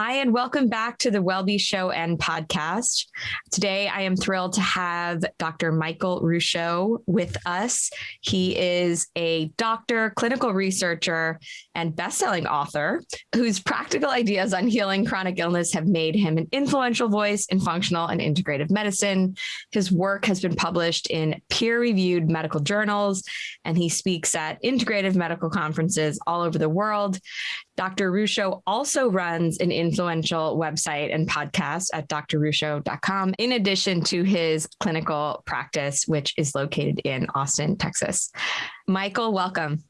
Hi, and welcome back to the WellBe Show and podcast. Today, I am thrilled to have Dr. Michael Ruscio with us. He is a doctor, clinical researcher, and best-selling author whose practical ideas on healing chronic illness have made him an influential voice in functional and integrative medicine. His work has been published in peer-reviewed medical journals, and he speaks at integrative medical conferences all over the world. Dr. Ruscio also runs an influential website and podcast at drruscio.com, in addition to his clinical practice, which is located in Austin, Texas. Michael, welcome.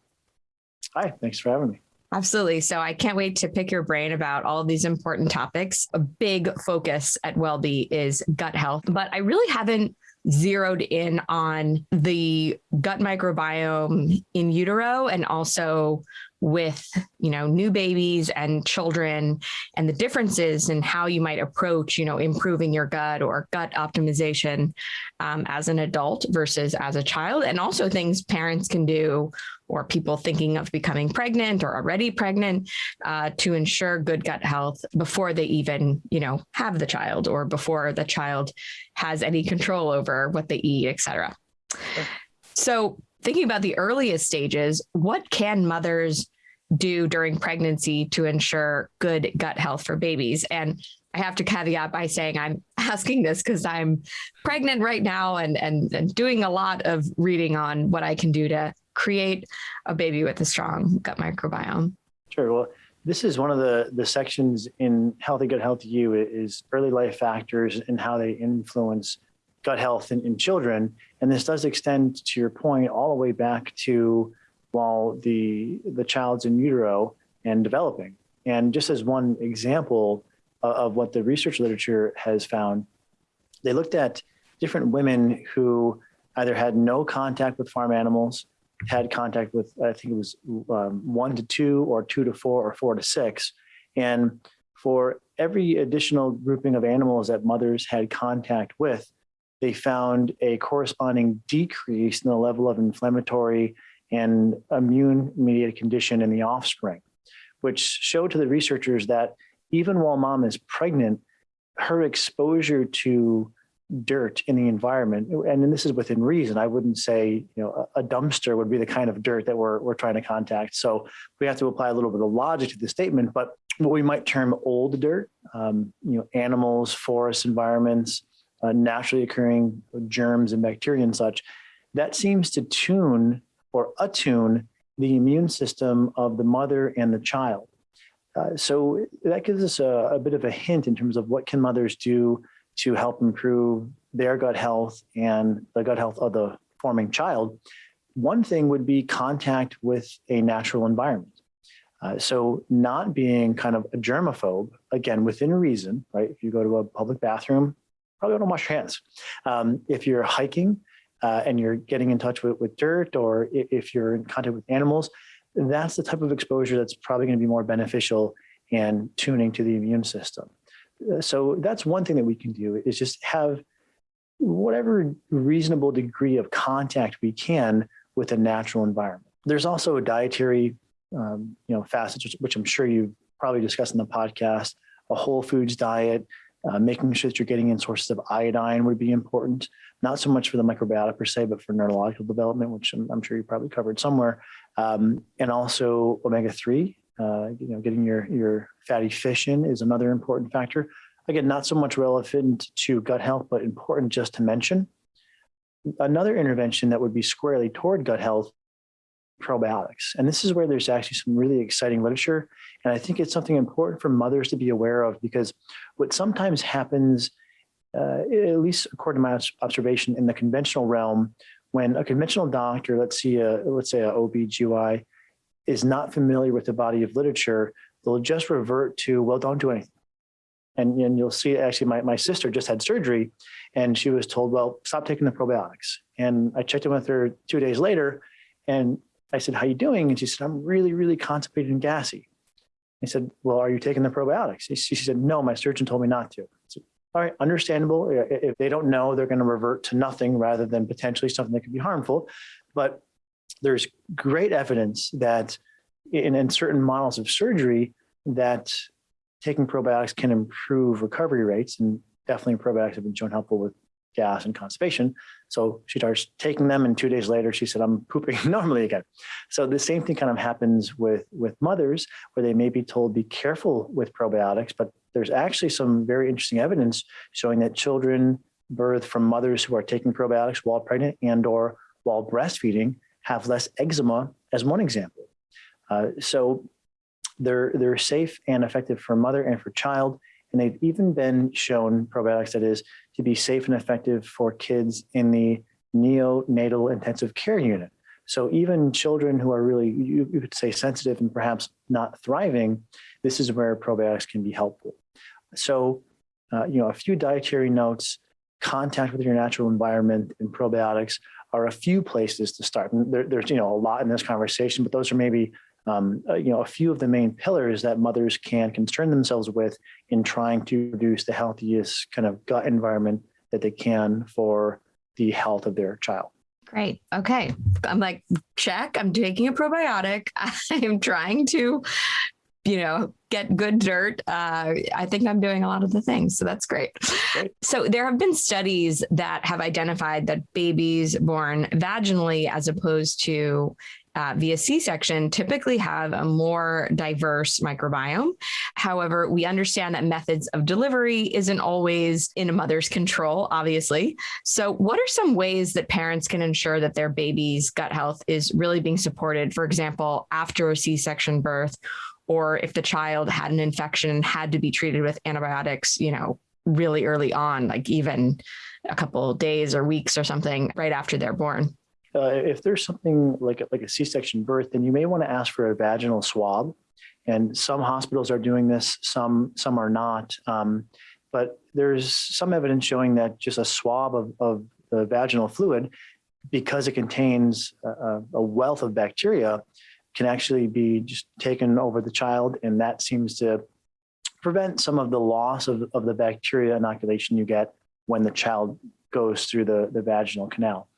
Hi, thanks for having me. Absolutely. So I can't wait to pick your brain about all these important topics. A big focus at WellBe is gut health, but I really haven't zeroed in on the gut microbiome in utero and also with you know new babies and children and the differences in how you might approach you know improving your gut or gut optimization um, as an adult versus as a child. And also things parents can do or people thinking of becoming pregnant or already pregnant uh, to ensure good gut health before they even you know have the child or before the child has any control over what they eat etc so thinking about the earliest stages, what can mothers do during pregnancy to ensure good gut health for babies? And I have to caveat by saying I'm asking this because I'm pregnant right now and, and, and doing a lot of reading on what I can do to create a baby with a strong gut microbiome. Sure. Well, this is one of the, the sections in Healthy Gut, Healthy You is early life factors and how they influence gut health in, in children. And this does extend to your point all the way back to while the, the child's in utero and developing. And just as one example of, of what the research literature has found, they looked at different women who either had no contact with farm animals, had contact with, I think it was um, one to two or two to four or four to six. And for every additional grouping of animals that mothers had contact with, they found a corresponding decrease in the level of inflammatory and immune mediated condition in the offspring, which showed to the researchers that even while mom is pregnant, her exposure to dirt in the environment, and this is within reason, I wouldn't say you know a dumpster would be the kind of dirt that we're, we're trying to contact. So we have to apply a little bit of logic to the statement, but what we might term old dirt, um, you know, animals, forests, environments, uh, naturally occurring germs and bacteria and such, that seems to tune or attune the immune system of the mother and the child. Uh, so that gives us a, a, bit of a hint in terms of what can mothers do to help improve their gut health and the gut health of the forming child. One thing would be contact with a natural environment. Uh, so not being kind of a germaphobe, again, within reason, right? If you go to a public bathroom, probably don't wash your hands. Um, if you're hiking, uh, and you're getting in touch with, with dirt or if you're in contact with animals, that's the type of exposure that's probably going to be more beneficial and tuning to the immune system. Uh, so that's one thing that we can do is just have whatever reasonable degree of contact we can with a natural environment. There's also a dietary um, you know, facets, which, which I'm sure you've probably discussed in the podcast, a whole foods diet, uh, making sure that you're getting in sources of iodine would be important, not so much for the microbiota per se, but for neurological development, which I'm, I'm sure you probably covered somewhere. Um, and also omega-3, uh, you know, getting your, your fatty fish in is another important factor. Again, not so much relevant to gut health, but important just to mention. Another intervention that would be squarely toward gut health probiotics. And this is where there's actually some really exciting literature. And I think it's something important for mothers to be aware of because what sometimes happens, uh, at least according to my observation in the conventional realm, when a conventional doctor, let's see, a, let's say a OB/GY, is not familiar with the body of literature, they'll just revert to, well, don't do anything. And, and you'll see, actually, my, my sister just had surgery and she was told, well, stop taking the probiotics. And I checked in with her two days later and I said, how you doing? And she said, I'm really, really constipated and gassy. I said, well, are you taking the probiotics? She said, no, my surgeon told me not to. Said, All right, understandable. If they don't know, they're going to revert to nothing rather than potentially something that could be harmful. But there's great evidence that in, in certain models of surgery that taking probiotics can improve recovery rates, and definitely probiotics have been shown helpful with gas and constipation. So she starts taking them, and two days later, she said, "I'm pooping normally again." So the same thing kind of happens with with mothers, where they may be told, "Be careful with probiotics," but there's actually some very interesting evidence showing that children birth from mothers who are taking probiotics while pregnant and or while breastfeeding have less eczema, as one example. Uh, so they're they're safe and effective for mother and for child. And they've even been shown probiotics that is to be safe and effective for kids in the neonatal intensive care unit. So even children who are really, you, you could say sensitive and perhaps not thriving, this is where probiotics can be helpful. So, uh, you know, a few dietary notes, contact with your natural environment and probiotics are a few places to start. And there, there's, you know, a lot in this conversation, but those are maybe um, uh, you know, a few of the main pillars that mothers can concern themselves with in trying to produce the healthiest kind of gut environment that they can for the health of their child. Great. Okay. I'm like, check. I'm taking a probiotic. I'm trying to, you know, get good dirt. Uh, I think I'm doing a lot of the things. So that's great. great. So there have been studies that have identified that babies born vaginally, as opposed to uh, via C-section typically have a more diverse microbiome. However, we understand that methods of delivery isn't always in a mother's control, obviously. So what are some ways that parents can ensure that their baby's gut health is really being supported, for example, after a C-section birth, or if the child had an infection and had to be treated with antibiotics, you know, really early on, like even a couple days or weeks or something right after they're born? Uh, if there's something like a, like a C-section birth, then you may want to ask for a vaginal swab. And some hospitals are doing this, some some are not. Um, but there's some evidence showing that just a swab of, of the vaginal fluid, because it contains a, a wealth of bacteria, can actually be just taken over the child, and that seems to prevent some of the loss of, of the bacteria inoculation you get when the child goes through the, the vaginal canal.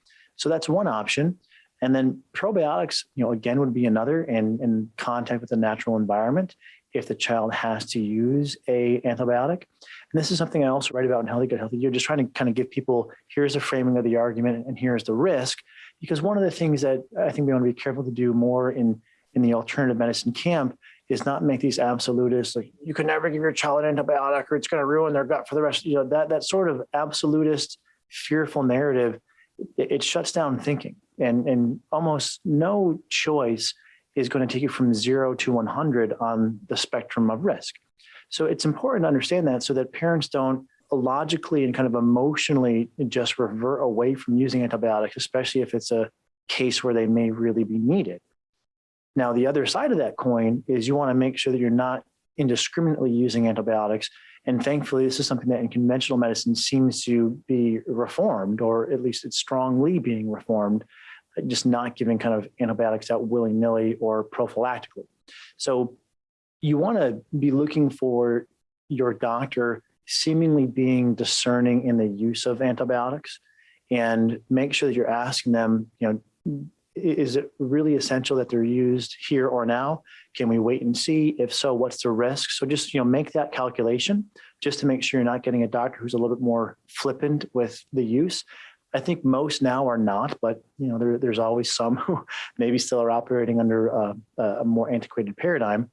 So that's one option. And then probiotics, you know, again, would be another in, in contact with the natural environment if the child has to use a antibiotic. And this is something I also write about in Healthy Gut Healthy. You're just trying to kind of give people, here's the framing of the argument and here's the risk. Because one of the things that I think we want to be careful to do more in, in the alternative medicine camp is not make these absolutists like you can never give your child an antibiotic or it's going to ruin their gut for the rest, you know, that, that sort of absolutist fearful narrative it, shuts down thinking and, and almost no choice is going to take you from zero to 100 on the spectrum of risk. So it's important to understand that so that parents don't logically and kind of emotionally just revert away from using antibiotics, especially if it's a case where they may really be needed. Now, the other side of that coin is you want to make sure that you're not indiscriminately using antibiotics and thankfully, this is something that in conventional medicine seems to be reformed, or at least it's strongly being reformed, just not giving kind of antibiotics out willy-nilly or prophylactically. So you want to be looking for your doctor seemingly being discerning in the use of antibiotics and make sure that you're asking them, you know, is it really essential that they're used here or now? Can we wait and see? If so, what's the risk? So just, you know, make that calculation just to make sure you're not getting a doctor who's a little bit more flippant with the use. I think most now are not, but you know, there, there's always some who maybe still are operating under uh, a more antiquated paradigm.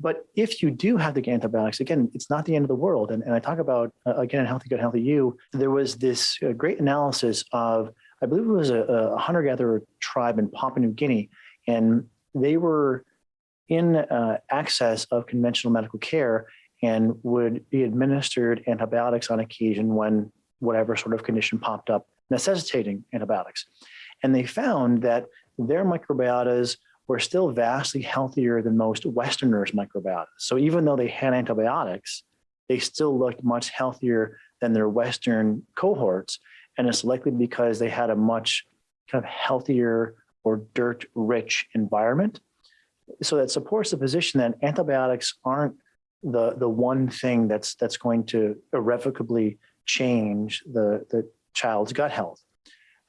But if you do have the antibiotics, again, it's not the end of the world. And, and I talk about, uh, again, Healthy Gut, Healthy You, there was this uh, great analysis of I believe it was a, a hunter-gatherer tribe in Papua New Guinea, and they were in uh, access of conventional medical care and would be administered antibiotics on occasion when whatever sort of condition popped up necessitating antibiotics. And they found that their microbiotas were still vastly healthier than most Westerners' microbiotas. So even though they had antibiotics, they still looked much healthier than their Western cohorts. And it's likely because they had a much kind of healthier or dirt rich environment. So that supports the position that antibiotics aren't the, the one thing that's, that's going to irrevocably change the, the child's gut health.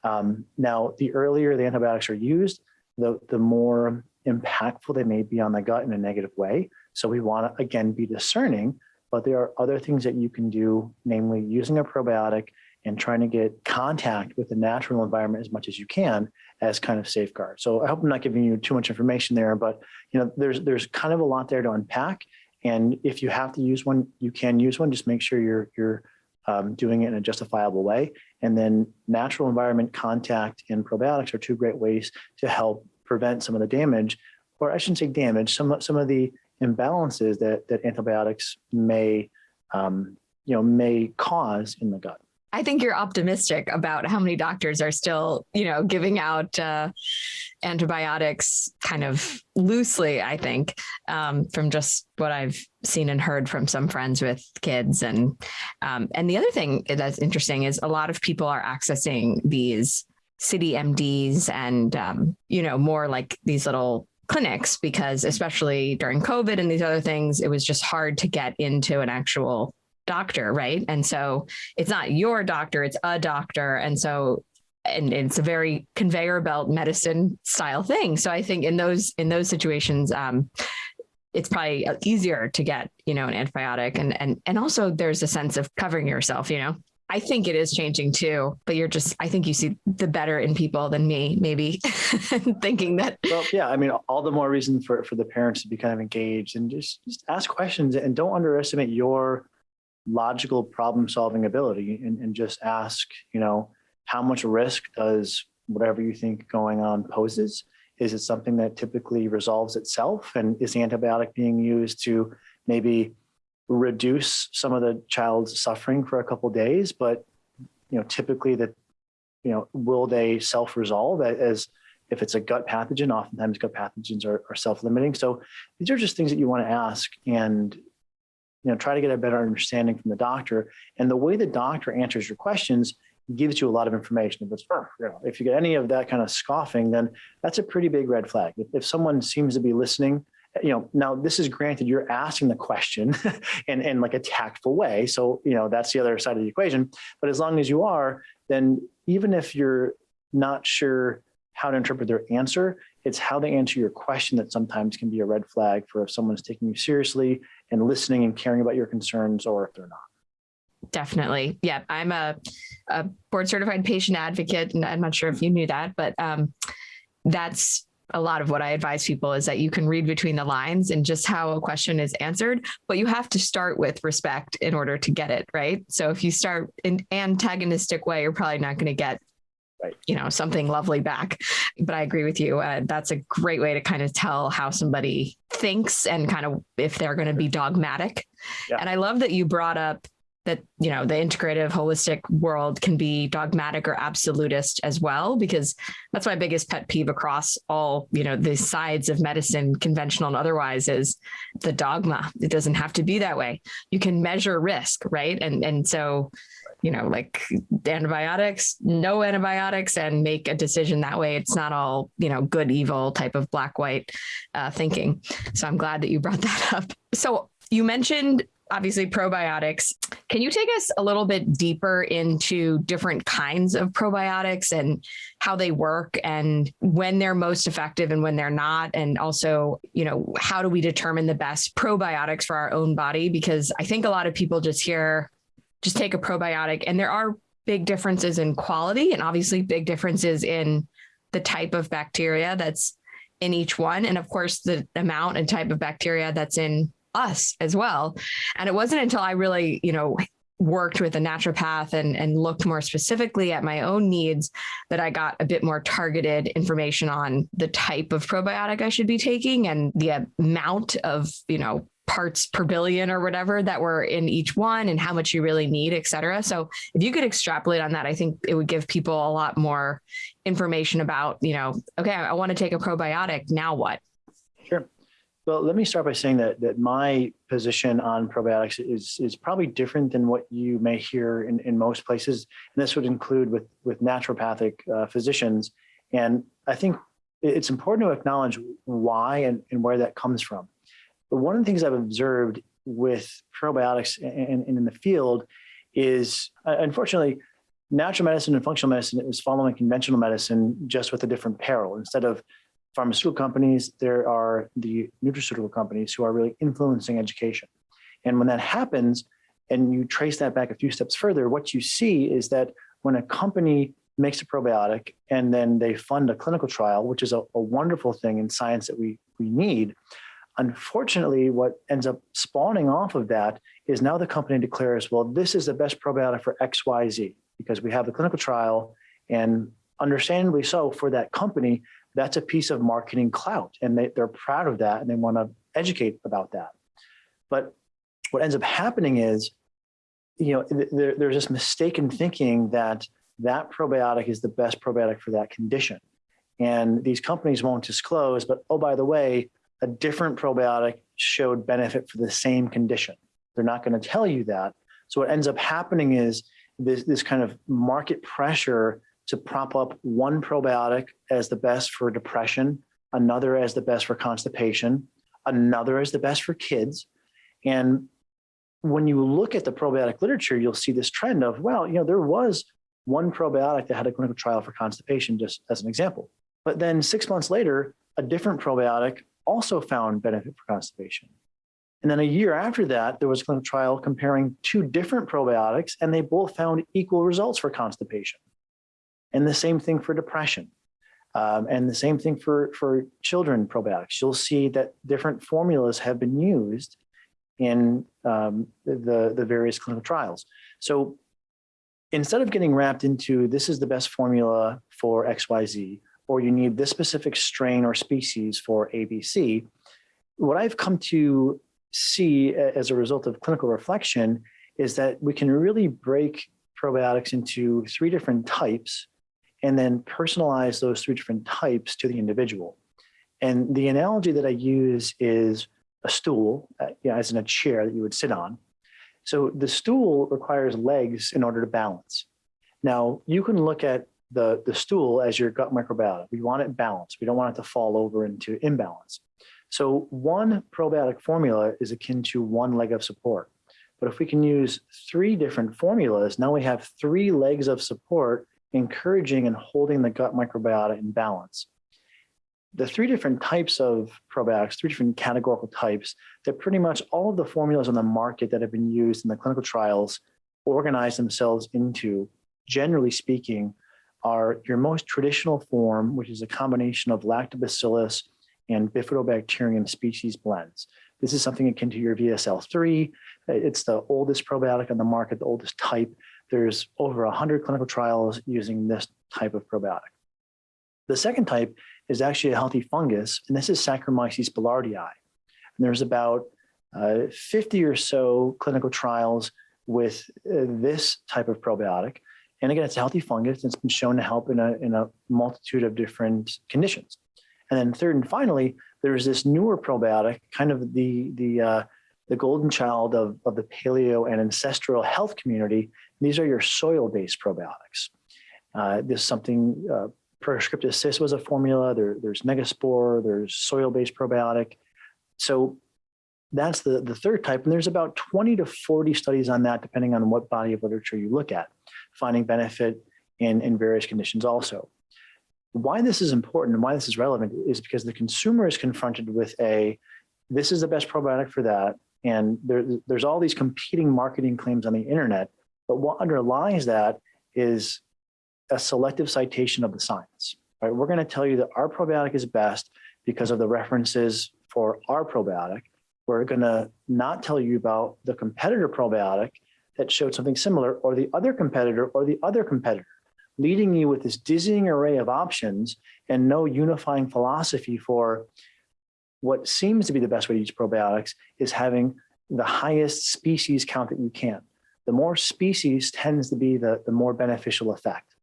Um, now, the earlier the antibiotics are used, the, the more impactful they may be on the gut in a negative way. So we want to, again, be discerning, but there are other things that you can do, namely using a probiotic and trying to get contact with the natural environment as much as you can as kind of safeguard. So I hope I'm not giving you too much information there, but you know, there's there's kind of a lot there to unpack. And if you have to use one, you can use one. Just make sure you're you're um, doing it in a justifiable way. And then natural environment contact and probiotics are two great ways to help prevent some of the damage, or I shouldn't say damage, some some of the imbalances that that antibiotics may um, you know may cause in the gut. I think you're optimistic about how many doctors are still, you know, giving out uh, antibiotics kind of loosely. I think um, from just what I've seen and heard from some friends with kids, and um, and the other thing that's interesting is a lot of people are accessing these city MDs and um, you know more like these little clinics because especially during COVID and these other things, it was just hard to get into an actual doctor, right? And so it's not your doctor, it's a doctor. And so and it's a very conveyor belt medicine style thing. So I think in those in those situations, um, it's probably easier to get you know an antibiotic, and and and also there's a sense of covering yourself. You know, I think it is changing too. But you're just I think you see the better in people than me, maybe thinking that. Well, yeah, I mean, all the more reason for for the parents to be kind of engaged and just just ask questions and don't underestimate your logical problem solving ability and, and just ask, you know, how much risk does whatever you think going on poses? Is it something that typically resolves itself? And is the antibiotic being used to maybe reduce some of the child's suffering for a couple days? But, you know, typically that, you know, will they self-resolve as if it's a gut pathogen, oftentimes gut pathogens are, are self-limiting. So these are just things that you want to ask. And you know, try to get a better understanding from the doctor. And the way the doctor answers your questions gives you a lot of information. If it's, you know, if you get any of that kind of scoffing, then that's a pretty big red flag. If, if someone seems to be listening, you know, now this is granted you're asking the question in, in like a tactful way. So, you know, that's the other side of the equation. But as long as you are, then even if you're not sure how to interpret their answer, it's how they answer your question that sometimes can be a red flag for if someone's taking you seriously and listening and caring about your concerns or if they're not. Definitely. Yeah. I'm a, a board certified patient advocate, and I'm not sure if you knew that, but um, that's a lot of what I advise people is that you can read between the lines and just how a question is answered, but you have to start with respect in order to get it right. So if you start in antagonistic way, you're probably not going to get right. you know, something lovely back. But I agree with you. Uh, that's a great way to kind of tell how somebody thinks and kind of if they're going to be dogmatic. Yeah. And I love that you brought up that you know the integrative holistic world can be dogmatic or absolutist as well because that's my biggest pet peeve across all you know the sides of medicine conventional and otherwise is the dogma it doesn't have to be that way you can measure risk right and and so you know, like antibiotics, no antibiotics, and make a decision that way. It's not all, you know, good, evil type of black, white uh, thinking. So I'm glad that you brought that up. So you mentioned obviously probiotics. Can you take us a little bit deeper into different kinds of probiotics and how they work and when they're most effective and when they're not? And also, you know, how do we determine the best probiotics for our own body? Because I think a lot of people just hear just take a probiotic. And there are big differences in quality and obviously big differences in the type of bacteria that's in each one. And of course, the amount and type of bacteria that's in us as well. And it wasn't until I really, you know, worked with a naturopath and, and looked more specifically at my own needs that I got a bit more targeted information on the type of probiotic I should be taking and the amount of, you know, parts per billion or whatever that were in each one and how much you really need, et cetera. So if you could extrapolate on that, I think it would give people a lot more information about, you know, okay, I want to take a probiotic. Now what? Sure. Well, let me start by saying that that my position on probiotics is is probably different than what you may hear in, in most places. And this would include with with naturopathic uh, physicians. And I think it's important to acknowledge why and, and where that comes from. But one of the things I've observed with probiotics and, in the field is, uh, unfortunately, natural medicine and functional medicine is following conventional medicine just with a different peril. Instead of pharmaceutical companies, there are the nutraceutical companies who are really influencing education. And when that happens, and you trace that back a few steps further, what you see is that when a company makes a probiotic and then they fund a clinical trial, which is a, a wonderful thing in science that we, we need, unfortunately, what ends up spawning off of that is now the company declares, well, this is the best probiotic for XYZ because we have the clinical trial and understandably so for that company, that's a piece of marketing clout and they, they're proud of that and they want to educate about that. But what ends up happening is, you know, there, there's this mistaken thinking that that probiotic is the best probiotic for that condition. And these companies won't disclose, but oh, by the way, a different probiotic showed benefit for the same condition. They're not going to tell you that. So what ends up happening is this, this kind of market pressure to prop up one probiotic as the best for depression, another as the best for constipation, another as the best for kids. And when you look at the probiotic literature, you'll see this trend of, well, you know, there was one probiotic that had a clinical trial for constipation, just as an example. But then six months later, a different probiotic also found benefit for constipation. And then a year after that, there was a clinical trial comparing two different probiotics, and they both found equal results for constipation. And the same thing for depression. Um, and the same thing for, for children probiotics. You'll see that different formulas have been used in um, the, the various clinical trials. So instead of getting wrapped into this is the best formula for XYZ, or you need this specific strain or species for ABC, what I've come to see as a result of clinical reflection is that we can really break probiotics into three different types and then personalize those three different types to the individual. And the analogy that I use is a stool, uh, you know, as in a chair that you would sit on. So the stool requires legs in order to balance. Now you can look at the, the stool as your gut microbiota. We want it balanced. We don't want it to fall over into imbalance. So one probiotic formula is akin to one leg of support. But if we can use three different formulas, now we have three legs of support encouraging and holding the gut microbiota in balance. The three different types of probiotics, three different categorical types, that pretty much all of the formulas on the market that have been used in the clinical trials organize themselves into, generally speaking, are your most traditional form, which is a combination of lactobacillus and bifidobacterium species blends. This is something akin to your VSL3. It's the oldest probiotic on the market, the oldest type. There's over 100 clinical trials using this type of probiotic. The second type is actually a healthy fungus, and this is Saccharomyces boulardii. And there's about uh, 50 or so clinical trials with uh, this type of probiotic. And again, it's a healthy fungus. It's been shown to help in a, in a multitude of different conditions. And then third and finally, there's this newer probiotic, kind of the, the, uh, the golden child of, of the paleo and ancestral health community. These are your soil-based probiotics. Uh, this is something, uh, Prescript-Assist was a formula, there, there's Megaspore, there's soil-based probiotic. So that's the, the third type, and there's about 20 to 40 studies on that, depending on what body of literature you look at, finding benefit in, in various conditions also. Why this is important and why this is relevant is because the consumer is confronted with a, this is the best probiotic for that, and there, there's all these competing marketing claims on the internet, but what underlies that is a selective citation of the science. Right? We're going to tell you that our probiotic is best because of the references for our probiotic, we're going to not tell you about the competitor probiotic that showed something similar or the other competitor or the other competitor, leading you with this dizzying array of options and no unifying philosophy for what seems to be the best way to use probiotics is having the highest species count that you can. The more species tends to be the, the more beneficial effect.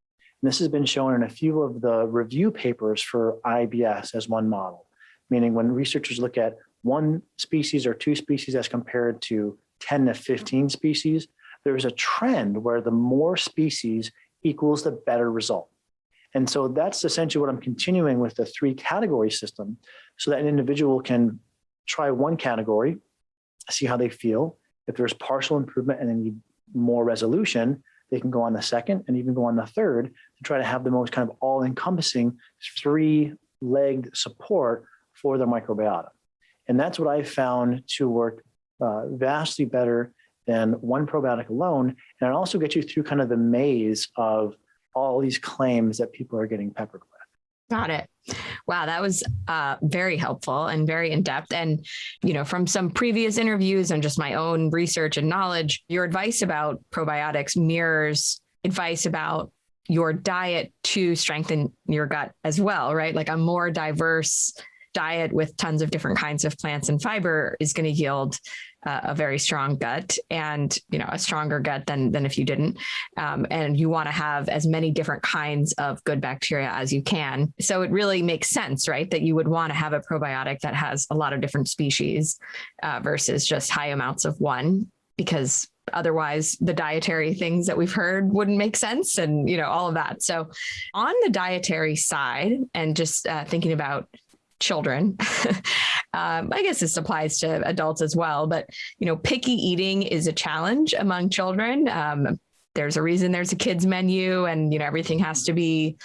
And this has been shown in a few of the review papers for IBS as one model, meaning when researchers look at one species or two species as compared to 10 to 15 species, there's a trend where the more species equals the better result. And so that's essentially what I'm continuing with the three category system so that an individual can try one category, see how they feel. If there's partial improvement and they need more resolution, they can go on the second and even go on the third to try to have the most kind of all encompassing three legged support for their microbiota. And that's what I found to work uh, vastly better than one probiotic alone. And it also gets you through kind of the maze of all these claims that people are getting peppered with. Got it. Wow, that was uh, very helpful and very in depth. And, you know, from some previous interviews and just my own research and knowledge, your advice about probiotics mirrors advice about your diet to strengthen your gut as well, right? Like a more diverse diet with tons of different kinds of plants and fiber is going to yield a very strong gut and you know a stronger gut than than if you didn't. Um, and you want to have as many different kinds of good bacteria as you can. So it really makes sense right that you would want to have a probiotic that has a lot of different species uh, versus just high amounts of one because otherwise the dietary things that we've heard wouldn't make sense and you know all of that. So on the dietary side and just uh, thinking about children. um, I guess this applies to adults as well, but you know, picky eating is a challenge among children. Um, there's a reason there's a kids menu, and you know everything has to be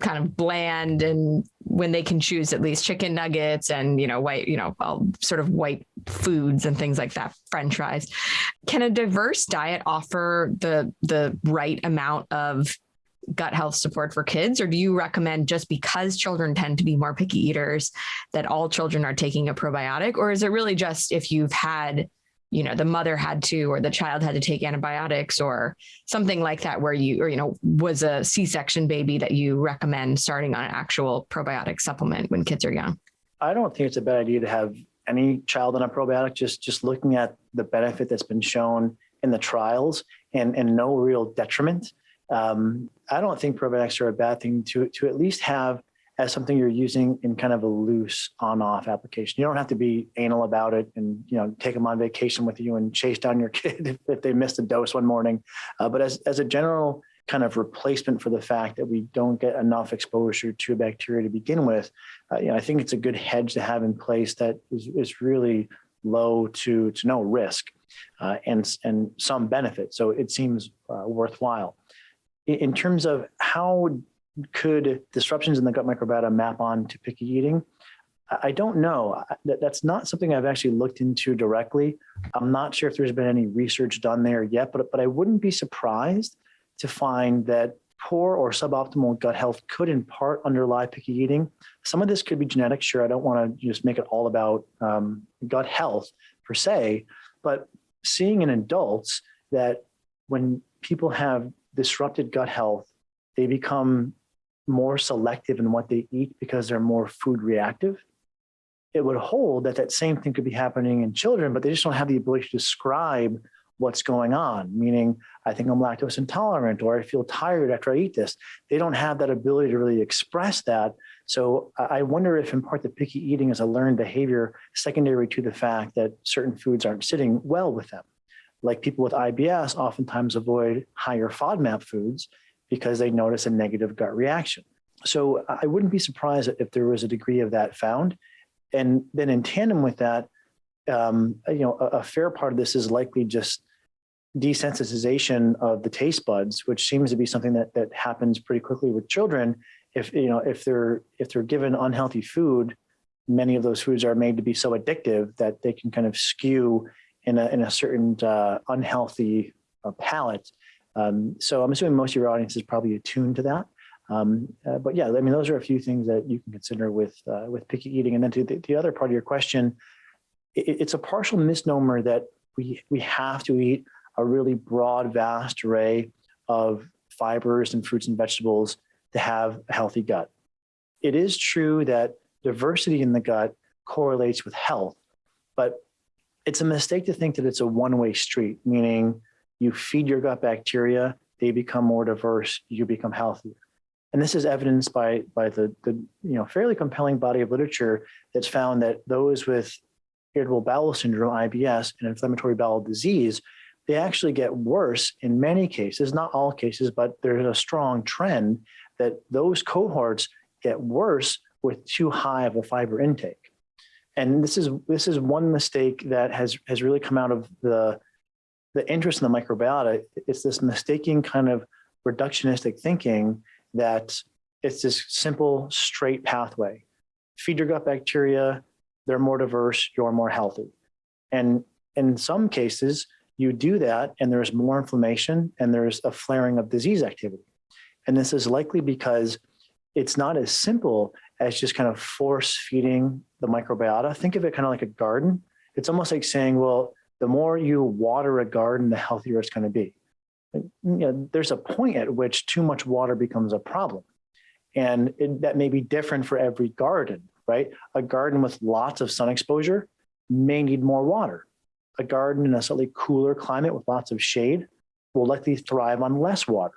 kind of bland and when they can choose at least chicken nuggets and you know white you know sort of white foods and things like that french fries can a diverse diet offer the the right amount of gut health support for kids? Or do you recommend just because children tend to be more picky eaters that all children are taking a probiotic? Or is it really just if you've had, you know, the mother had to or the child had to take antibiotics or something like that where you, or, you know, was a C section baby that you recommend starting on an actual probiotic supplement when kids are young? I don't think it's a bad idea to have any child on a probiotic, just, just looking at the benefit that's been shown in the trials and, and no real detriment um, I don't think probiotics are a bad thing to, to at least have as something you're using in kind of a loose on-off application. You don't have to be anal about it and you know take them on vacation with you and chase down your kid if, if they missed a dose one morning. Uh, but as, as a general kind of replacement for the fact that we don't get enough exposure to bacteria to begin with, uh, you know, I think it's a good hedge to have in place that is, is really low to, to no risk uh, and, and some benefit. So it seems uh, worthwhile in terms of how could disruptions in the gut microbiota map on to picky eating, I don't know. That's not something I've actually looked into directly. I'm not sure if there's been any research done there yet, but, but I wouldn't be surprised to find that poor or suboptimal gut health could in part underlie picky eating. Some of this could be genetic. Sure, I don't want to just make it all about um, gut health per se, but seeing in adults that when people have disrupted gut health, they become more selective in what they eat because they're more food reactive. It would hold that that same thing could be happening in children, but they just don't have the ability to describe what's going on, meaning I think I'm lactose intolerant or I feel tired after I eat this. They don't have that ability to really express that. So I wonder if in part the picky eating is a learned behavior secondary to the fact that certain foods aren't sitting well with them like people with IBS oftentimes avoid higher FODMAP foods because they notice a negative gut reaction. So I wouldn't be surprised if there was a degree of that found. And then in tandem with that, um, you know, a, a fair part of this is likely just desensitization of the taste buds, which seems to be something that that happens pretty quickly with children. If you know if they're if they're given unhealthy food, many of those foods are made to be so addictive that they can kind of skew in a, in a certain uh, unhealthy uh, palate. Um, so I'm assuming most of your audience is probably attuned to that. Um, uh, but yeah, I mean, those are a few things that you can consider with uh, with picky eating. And then to the, the other part of your question, it, it's a partial misnomer that we we have to eat a really broad, vast array of fibers and fruits and vegetables to have a healthy gut. It is true that diversity in the gut correlates with health, but it's a mistake to think that it's a one-way street, meaning you feed your gut bacteria, they become more diverse, you become healthier. And this is evidenced by, by the, the you know, fairly compelling body of literature that's found that those with irritable bowel syndrome, IBS, and inflammatory bowel disease, they actually get worse in many cases, not all cases, but there's a strong trend that those cohorts get worse with too high of a fiber intake and this is this is one mistake that has has really come out of the the interest in the microbiota. It's this mistaking kind of reductionistic thinking that it's this simple straight pathway. feed your gut bacteria, they're more diverse, you're more healthy. And in some cases, you do that and there's more inflammation and there's a flaring of disease activity. And this is likely because it's not as simple as just kind of force feeding the microbiota. Think of it kind of like a garden. It's almost like saying, well, the more you water a garden, the healthier it's going to be. You know, there's a point at which too much water becomes a problem. And it, that may be different for every garden, right? A garden with lots of sun exposure may need more water. A garden in a slightly cooler climate with lots of shade will likely thrive on less water.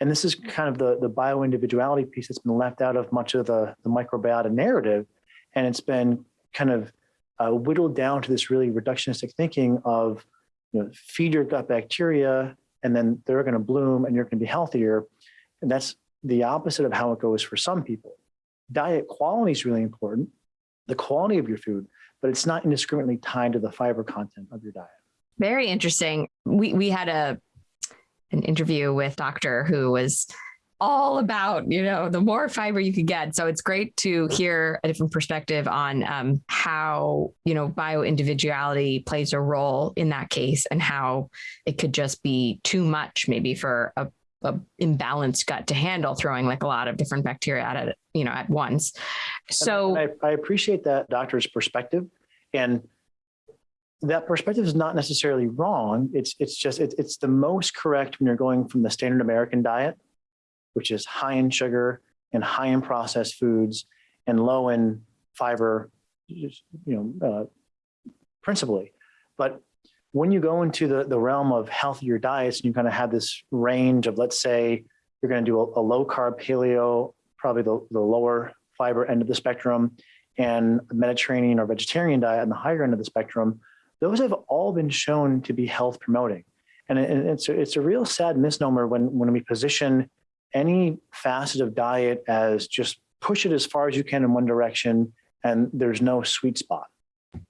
And this is kind of the, the bio-individuality piece that's been left out of much of the, the microbiota narrative. And it's been kind of uh, whittled down to this really reductionistic thinking of, you know, feed your gut bacteria and then they're going to bloom and you're going to be healthier. And that's the opposite of how it goes for some people. Diet quality is really important, the quality of your food, but it's not indiscriminately tied to the fiber content of your diet. Very interesting. We we had a an interview with doctor who was all about you know the more fiber you could get. So it's great to hear a different perspective on um, how you know bio individuality plays a role in that case and how it could just be too much maybe for a, a imbalanced gut to handle throwing like a lot of different bacteria at it you know at once. So I, I appreciate that doctor's perspective. And that perspective is not necessarily wrong. It's it's just it's it's the most correct when you're going from the standard American diet, which is high in sugar and high in processed foods and low in fiber, you know, uh, principally. But when you go into the the realm of healthier diets, and you kind of have this range of, let's say, you're going to do a, a low carb paleo, probably the the lower fiber end of the spectrum, and a Mediterranean or vegetarian diet on the higher end of the spectrum those have all been shown to be health promoting. And it's, a, it's a real sad misnomer when, when we position any facet of diet as just push it as far as you can in one direction and there's no sweet spot.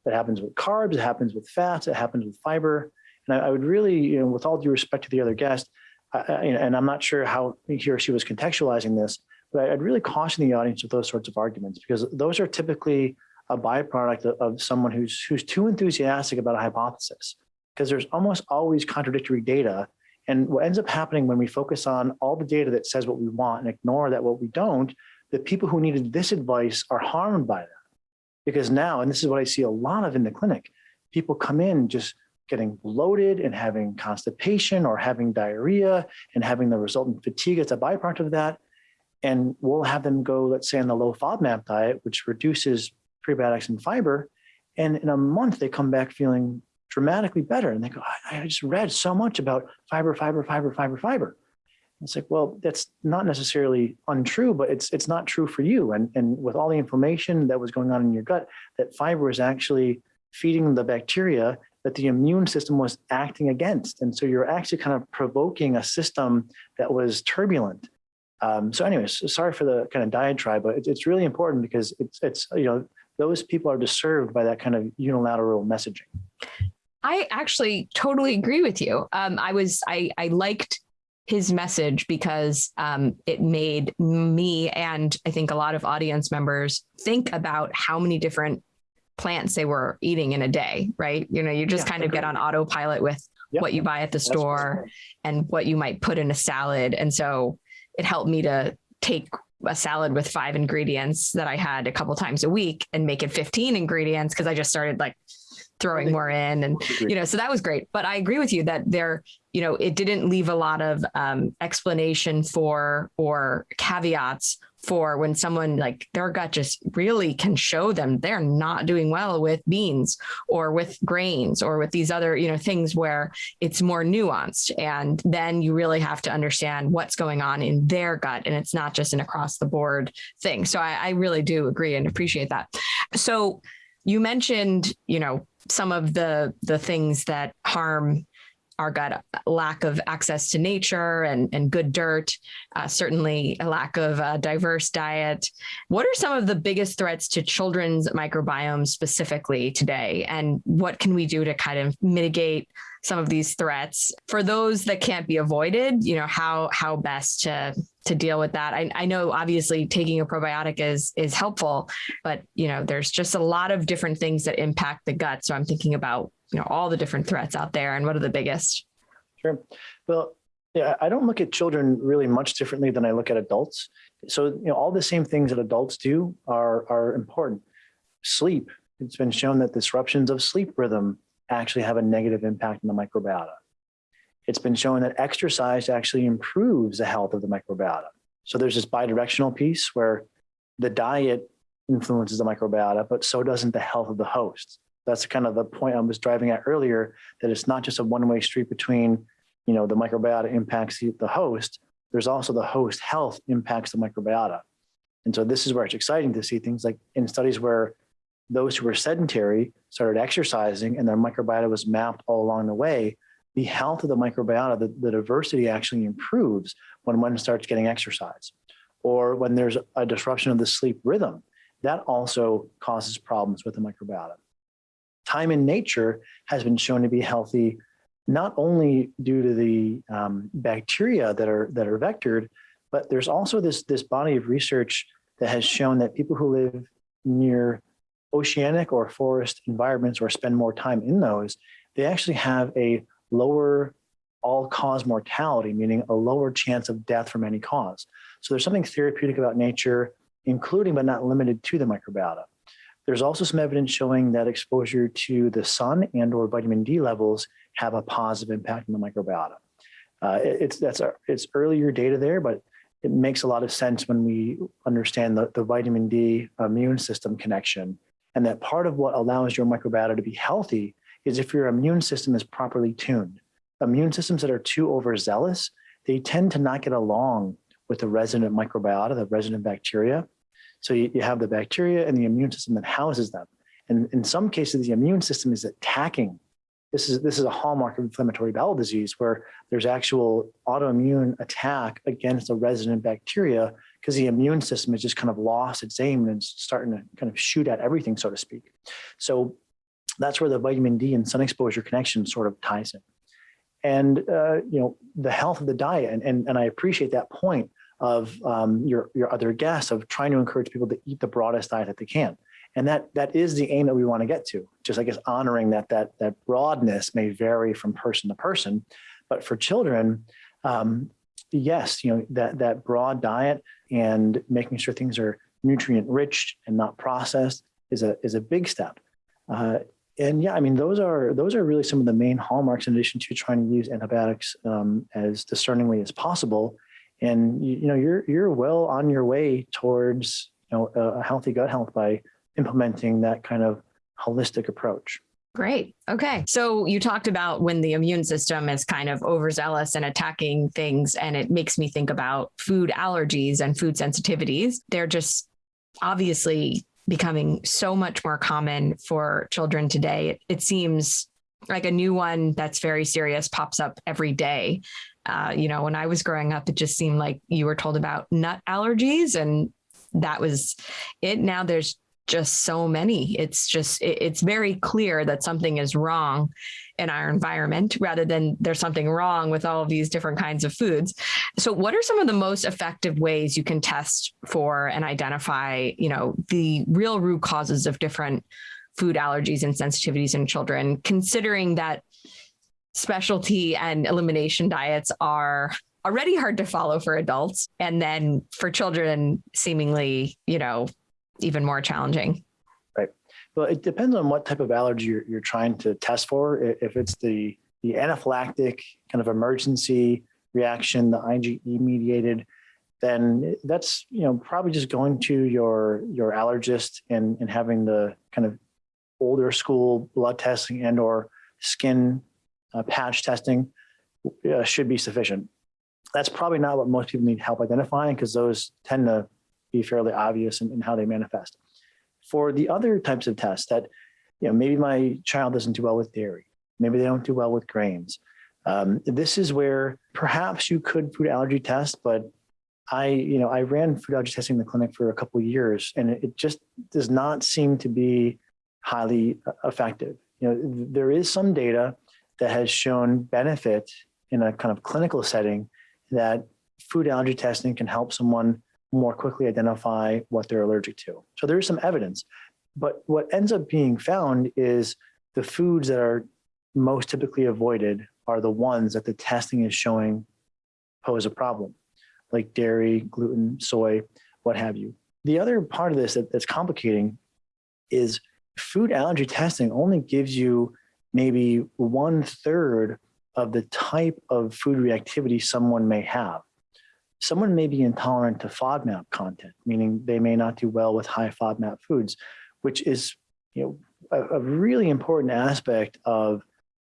That happens with carbs, it happens with fats, it happens with fiber. And I, I would really, you know, with all due respect to the other guest, I, and I'm not sure how he or she was contextualizing this, but I'd really caution the audience with those sorts of arguments because those are typically a byproduct of, of someone who's who's too enthusiastic about a hypothesis because there's almost always contradictory data. And what ends up happening when we focus on all the data that says what we want and ignore that what we don't the people who needed this advice are harmed by that. Because now and this is what i see a lot of in the clinic people come in just getting bloated and having constipation or having diarrhea and having the resultant fatigue as a byproduct of that. And we'll have them go let's say on the low fodmap diet which reduces prebiotics and fiber. And in a month, they come back feeling dramatically better. And they go, I, I just read so much about fiber, fiber, fiber, fiber, fiber. It's like, well, that's not necessarily untrue, but it's it's not true for you. And and with all the inflammation that was going on in your gut, that fiber is actually feeding the bacteria that the immune system was acting against. And so you're actually kind of provoking a system that was turbulent. Um, so anyways, sorry for the kind of diatribe, but it's, it's really important because it's, it's, you know, those people are disturbed by that kind of unilateral messaging. I actually totally agree with you. Um, I was I I liked his message because um, it made me and I think a lot of audience members think about how many different plants they were eating in a day, right? You know, you just yeah, kind of get on autopilot with yep. what you buy at the store and what you might put in a salad. And so it helped me to take a salad with five ingredients that I had a couple times a week and make it 15 ingredients because I just started like throwing more in and you know so that was great. But i agree with you that there you know it didn't leave a lot of um, explanation for or caveats for when someone like their gut just really can show them they're not doing well with beans or with grains or with these other you know things where it's more nuanced. And then you really have to understand what's going on in their gut and it's not just an across the board thing. So I, I really do agree and appreciate that. So you mentioned you know some of the the things that harm our gut lack of access to nature and, and good dirt, uh, certainly a lack of a diverse diet. What are some of the biggest threats to children's microbiome specifically today? And what can we do to kind of mitigate some of these threats for those that can't be avoided? You know, how how best to to deal with that. I, I know obviously taking a probiotic is is helpful, but you know, there's just a lot of different things that impact the gut. So I'm thinking about, you know, all the different threats out there and what are the biggest? Sure. Well, yeah, I don't look at children really much differently than I look at adults. So, you know, all the same things that adults do are, are important. Sleep, it's been shown that disruptions of sleep rhythm actually have a negative impact on the microbiota. It's been shown that exercise actually improves the health of the microbiota. So there's this bidirectional piece where the diet influences the microbiota, but so doesn't the health of the host. That's kind of the point I was driving at earlier, that it's not just a one-way street between, you know, the microbiota impacts the, host, there's also the host health impacts the microbiota. And so this is where it's exciting to see things like in studies where those who were sedentary started exercising and their microbiota was mapped all along the way, the health of the microbiota, the, the diversity actually improves when one starts getting exercise. Or when there's a disruption of the sleep rhythm, that also causes problems with the microbiota. Time in nature has been shown to be healthy, not only due to the um, bacteria that are, that are vectored, but there's also this, this body of research that has shown that people who live near oceanic or forest environments or spend more time in those, they actually have a lower all-cause mortality, meaning a lower chance of death from any cause. So there's something therapeutic about nature, including but not limited to the microbiota. There's also some evidence showing that exposure to the sun and or vitamin D levels have a positive impact on the microbiota. Uh, it, it's that's it's earlier data there, but it makes a lot of sense when we understand the, the vitamin D immune system connection and that part of what allows your microbiota to be healthy is if your immune system is properly tuned. Immune systems that are too overzealous, they tend to not get along with the resident microbiota, the resident bacteria. So you, you have the bacteria and the immune system that houses them. And in some cases, the immune system is attacking. This is, this is a hallmark of inflammatory bowel disease where there's actual autoimmune attack against a resident bacteria because the immune system has just kind of lost its aim and it's starting to kind of shoot at everything, so to speak. So that's where the vitamin D and sun exposure connection sort of ties in. And, uh, you know, the health of the diet, and, and, and I appreciate that point of um, your, your other guests of trying to encourage people to eat the broadest diet that they can. And that that is the aim that we want to get to, just I guess honoring that that that broadness may vary from person to person. But for children, um, yes, you know, that that broad diet and making sure things are nutrient rich and not processed is a is a big step. Uh, and yeah, I mean, those are those are really some of the main hallmarks in addition to trying to use antibiotics um, as discerningly as possible. And you, you, know, you're you're well on your way towards you know a healthy gut health by implementing that kind of holistic approach. Great. Okay. So you talked about when the immune system is kind of overzealous and attacking things, and it makes me think about food allergies and food sensitivities. They're just obviously becoming so much more common for children today. It, it seems like a new one that's very serious pops up every day. Uh, you know, when I was growing up, it just seemed like you were told about nut allergies and that was it. Now there's just so many. It's just, it's very clear that something is wrong in our environment rather than there's something wrong with all of these different kinds of foods. So what are some of the most effective ways you can test for and identify, you know, the real root causes of different food allergies and sensitivities in children, considering that specialty and elimination diets are already hard to follow for adults and then for children seemingly you know even more challenging. Right. Well, it depends on what type of allergy you're, you're trying to test for. If it's the, the anaphylactic kind of emergency reaction, the IgE mediated, then that's, you know, probably just going to your, your allergist and, and having the kind of older school blood testing and or skin uh, patch testing uh, should be sufficient. That's probably not what most people need help identifying because those tend to be fairly obvious in, in how they manifest. For the other types of tests that, you know, maybe my child doesn't do well with dairy, maybe they don't do well with grains. Um, this is where perhaps you could food allergy test, but I, you know, I ran food allergy testing in the clinic for a couple years, and it just does not seem to be highly uh, effective. You know, there is some data that has shown benefit in a kind of clinical setting that food allergy testing can help someone more quickly identify what they're allergic to. So there is some evidence, but what ends up being found is the foods that are most typically avoided are the ones that the testing is showing pose a problem, like dairy, gluten, soy, what have you. The other part of this that, that's complicating is food allergy testing only gives you maybe one third of the type of food reactivity someone may have. Someone may be intolerant to FODMAP content, meaning they may not do well with high FODMAP foods, which is you know, a, a really important aspect of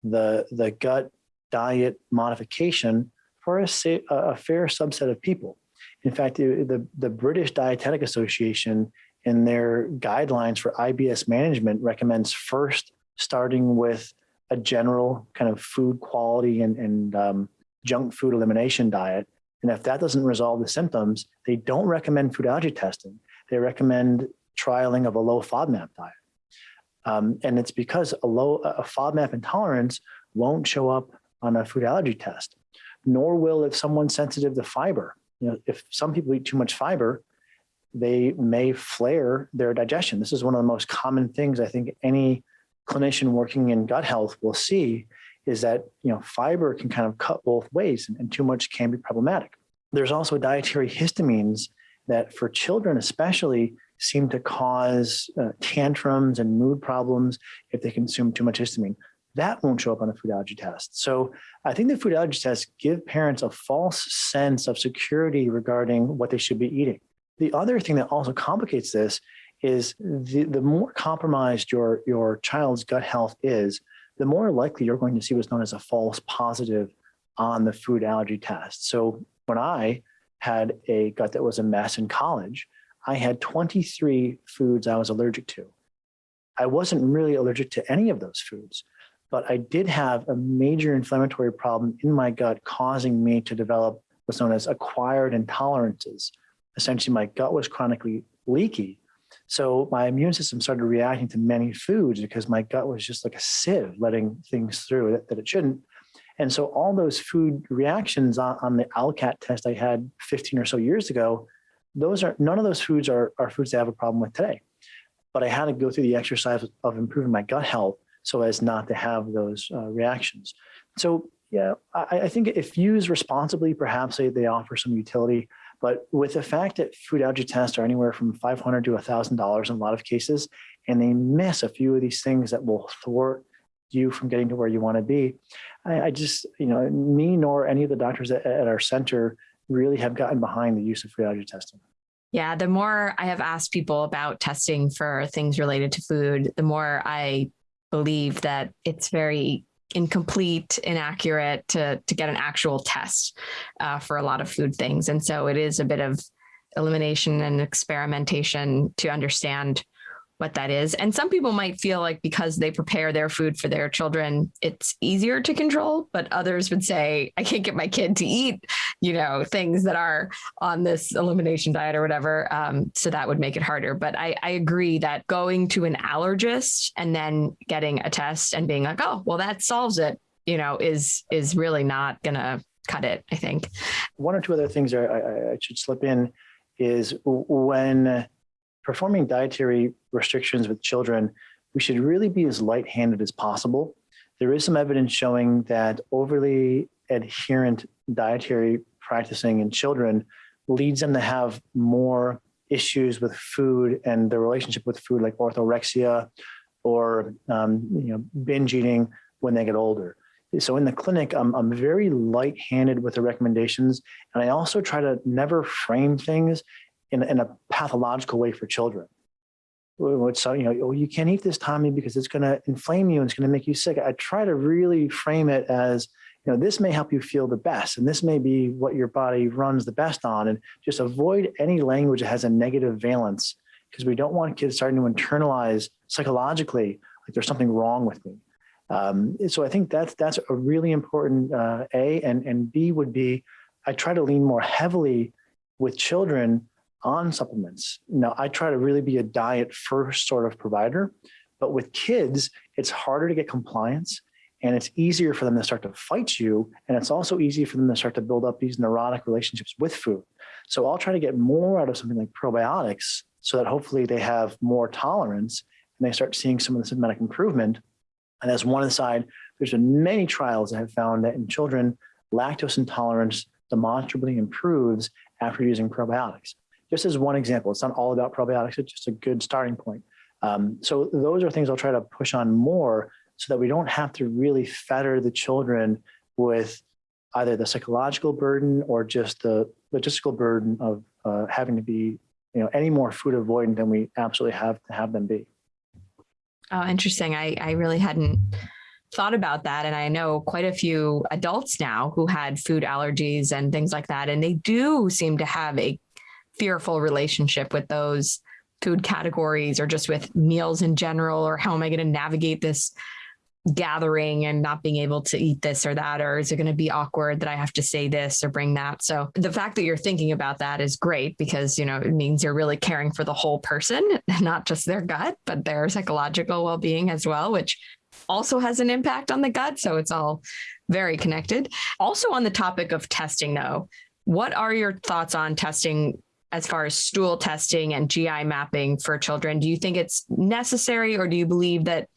the, the gut diet modification for a, a fair subset of people. In fact, the, the British Dietetic Association in their guidelines for IBS management recommends first starting with a general kind of food quality and, and um, junk food elimination diet. And if that doesn't resolve the symptoms, they don't recommend food allergy testing. They recommend trialing of a low FODMAP diet. Um, and it's because a low a FODMAP intolerance won't show up on a food allergy test, nor will if someone's sensitive to fiber. You know, if some people eat too much fiber, they may flare their digestion. This is one of the most common things I think any clinician working in gut health will see is that you know fiber can kind of cut both ways and, too much can be problematic. There's also dietary histamines that for children especially seem to cause uh, tantrums and mood problems if they consume too much histamine. That won't show up on a food allergy test. So I think the food allergy tests give parents a false sense of security regarding what they should be eating. The other thing that also complicates this is the, the more compromised your, your child's gut health is, the more likely you're going to see what's known as a false positive on the food allergy test. So when I had a gut that was a mess in college, I had 23 foods I was allergic to. I wasn't really allergic to any of those foods, but I did have a major inflammatory problem in my gut causing me to develop what's known as acquired intolerances. Essentially, my gut was chronically leaky. So my immune system started reacting to many foods because my gut was just like a sieve letting things through that, that it shouldn't. And so all those food reactions on, on the ALCAT test I had 15 or so years ago, those are none of those foods are, are foods I have a problem with today. But I had to go through the exercise of improving my gut health so as not to have those uh, reactions. So yeah, I, I, think if used responsibly, perhaps they, they offer some utility. But with the fact that food allergy tests are anywhere from 500 to $1,000 in a lot of cases, and they miss a few of these things that will thwart you from getting to where you want to be, I, I just, you know, me nor any of the doctors at, at our center really have gotten behind the use of food allergy testing. Yeah, the more I have asked people about testing for things related to food, the more I believe that it's very incomplete, inaccurate to to get an actual test uh, for a lot of food things, and so it is a bit of elimination and experimentation to understand what that is. And some people might feel like because they prepare their food for their children, it's easier to control, but others would say, I can't get my kid to eat, you know, things that are on this elimination diet or whatever. Um, so that would make it harder. But I, I agree that going to an allergist and then getting a test and being like, oh, well, that solves it, you know, is is really not gonna cut it, I think. One or two other things I, I, I should slip in is when performing dietary restrictions with children, we should really be as light-handed as possible. There is some evidence showing that overly adherent dietary practicing in children leads them to have more issues with food and their relationship with food like orthorexia or um, you know binge eating when they get older. So in the clinic, I'm, I'm very light-handed with the recommendations. And I also try to never frame things in, in a pathological way for children. So, you know, oh, you can't eat this, Tommy, because it's going to inflame you and it's going to make you sick. I try to really frame it as, you know, this may help you feel the best, and this may be what your body runs the best on, and just avoid any language that has a negative valence because we don't want kids starting to internalize psychologically like there's something wrong with me. Um, so I think that's that's a really important uh, A, and and B would be I try to lean more heavily with children on supplements. Now, I try to really be a diet first sort of provider, but with kids, it's harder to get compliance and it's easier for them to start to fight you. And it's also easy for them to start to build up these neurotic relationships with food. So I'll try to get more out of something like probiotics so that hopefully they have more tolerance and they start seeing some of the symptomatic improvement. And as one aside, there's been many trials that have found that in children, lactose intolerance demonstrably improves after using probiotics. Just as one example, it's not all about probiotics, it's just a good starting point. Um, so those are things I'll try to push on more so that we don't have to really fetter the children with either the psychological burden or just the logistical burden of uh, having to be, you know, any more food avoidant than we absolutely have to have them be. Oh, interesting. I, I really hadn't thought about that. And I know quite a few adults now who had food allergies and things like that. And they do seem to have a fearful relationship with those food categories or just with meals in general, or how am I going to navigate this gathering and not being able to eat this or that? Or is it going to be awkward that I have to say this or bring that? So the fact that you're thinking about that is great because you know it means you're really caring for the whole person not just their gut but their psychological well-being as well which also has an impact on the gut. So it's all very connected. Also on the topic of testing though what are your thoughts on testing as far as stool testing and GI mapping for children do you think it's necessary or do you believe that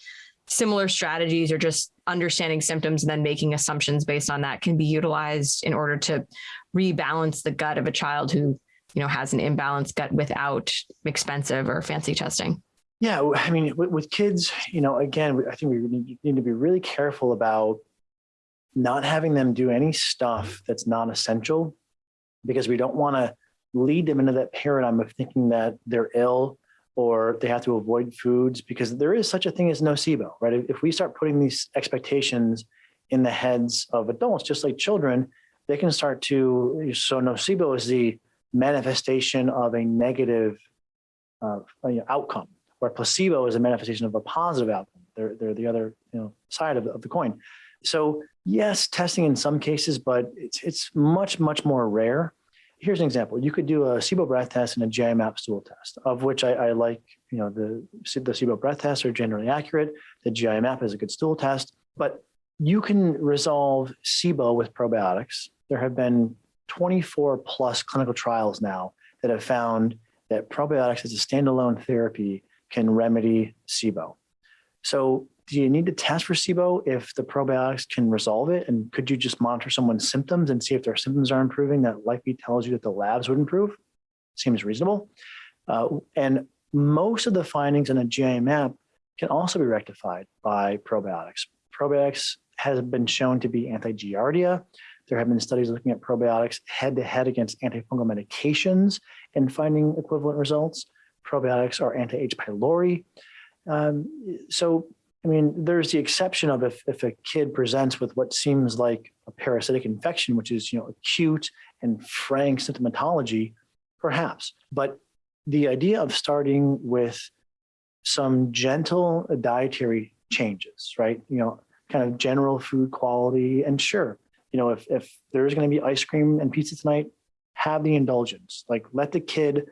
similar strategies or just understanding symptoms and then making assumptions based on that can be utilized in order to rebalance the gut of a child who you know has an imbalanced gut without expensive or fancy testing? Yeah i mean with, kids you know again i think we need, need to be really careful about not having them do any stuff that's not essential because we don't want to lead them into that paradigm of thinking that they're ill or they have to avoid foods because there is such a thing as nocebo, right? If we start putting these expectations in the heads of adults, just like children, they can start to, so nocebo is the manifestation of a negative uh, outcome, where placebo is a manifestation of a positive outcome. They're, they're the other you know, side of, of the coin. So yes, testing in some cases, but it's, it's much, much more rare here's an example. You could do a SIBO breath test and a GI map stool test, of which I, I like, you know, the, the SIBO breath tests are generally accurate. The GI map is a good stool test, but you can resolve SIBO with probiotics. There have been 24 plus clinical trials now that have found that probiotics as a standalone therapy can remedy SIBO. So do you need to test for SIBO if the probiotics can resolve it? And could you just monitor someone's symptoms and see if their symptoms are improving? That likely tells you that the labs would improve. Seems reasonable. Uh, and most of the findings in a GI map can also be rectified by probiotics. Probiotics has been shown to be anti-giardia. There have been studies looking at probiotics head-to-head -head against antifungal medications and finding equivalent results. Probiotics are anti-H. pylori. Um, so I mean, there's the exception of if, if a kid presents with what seems like a parasitic infection, which is, you know, acute and frank symptomatology, perhaps. But the idea of starting with some gentle dietary changes, right? You know, kind of general food quality. And sure, you know, if, if there's going to be ice cream and pizza tonight, have the indulgence. Like let the kid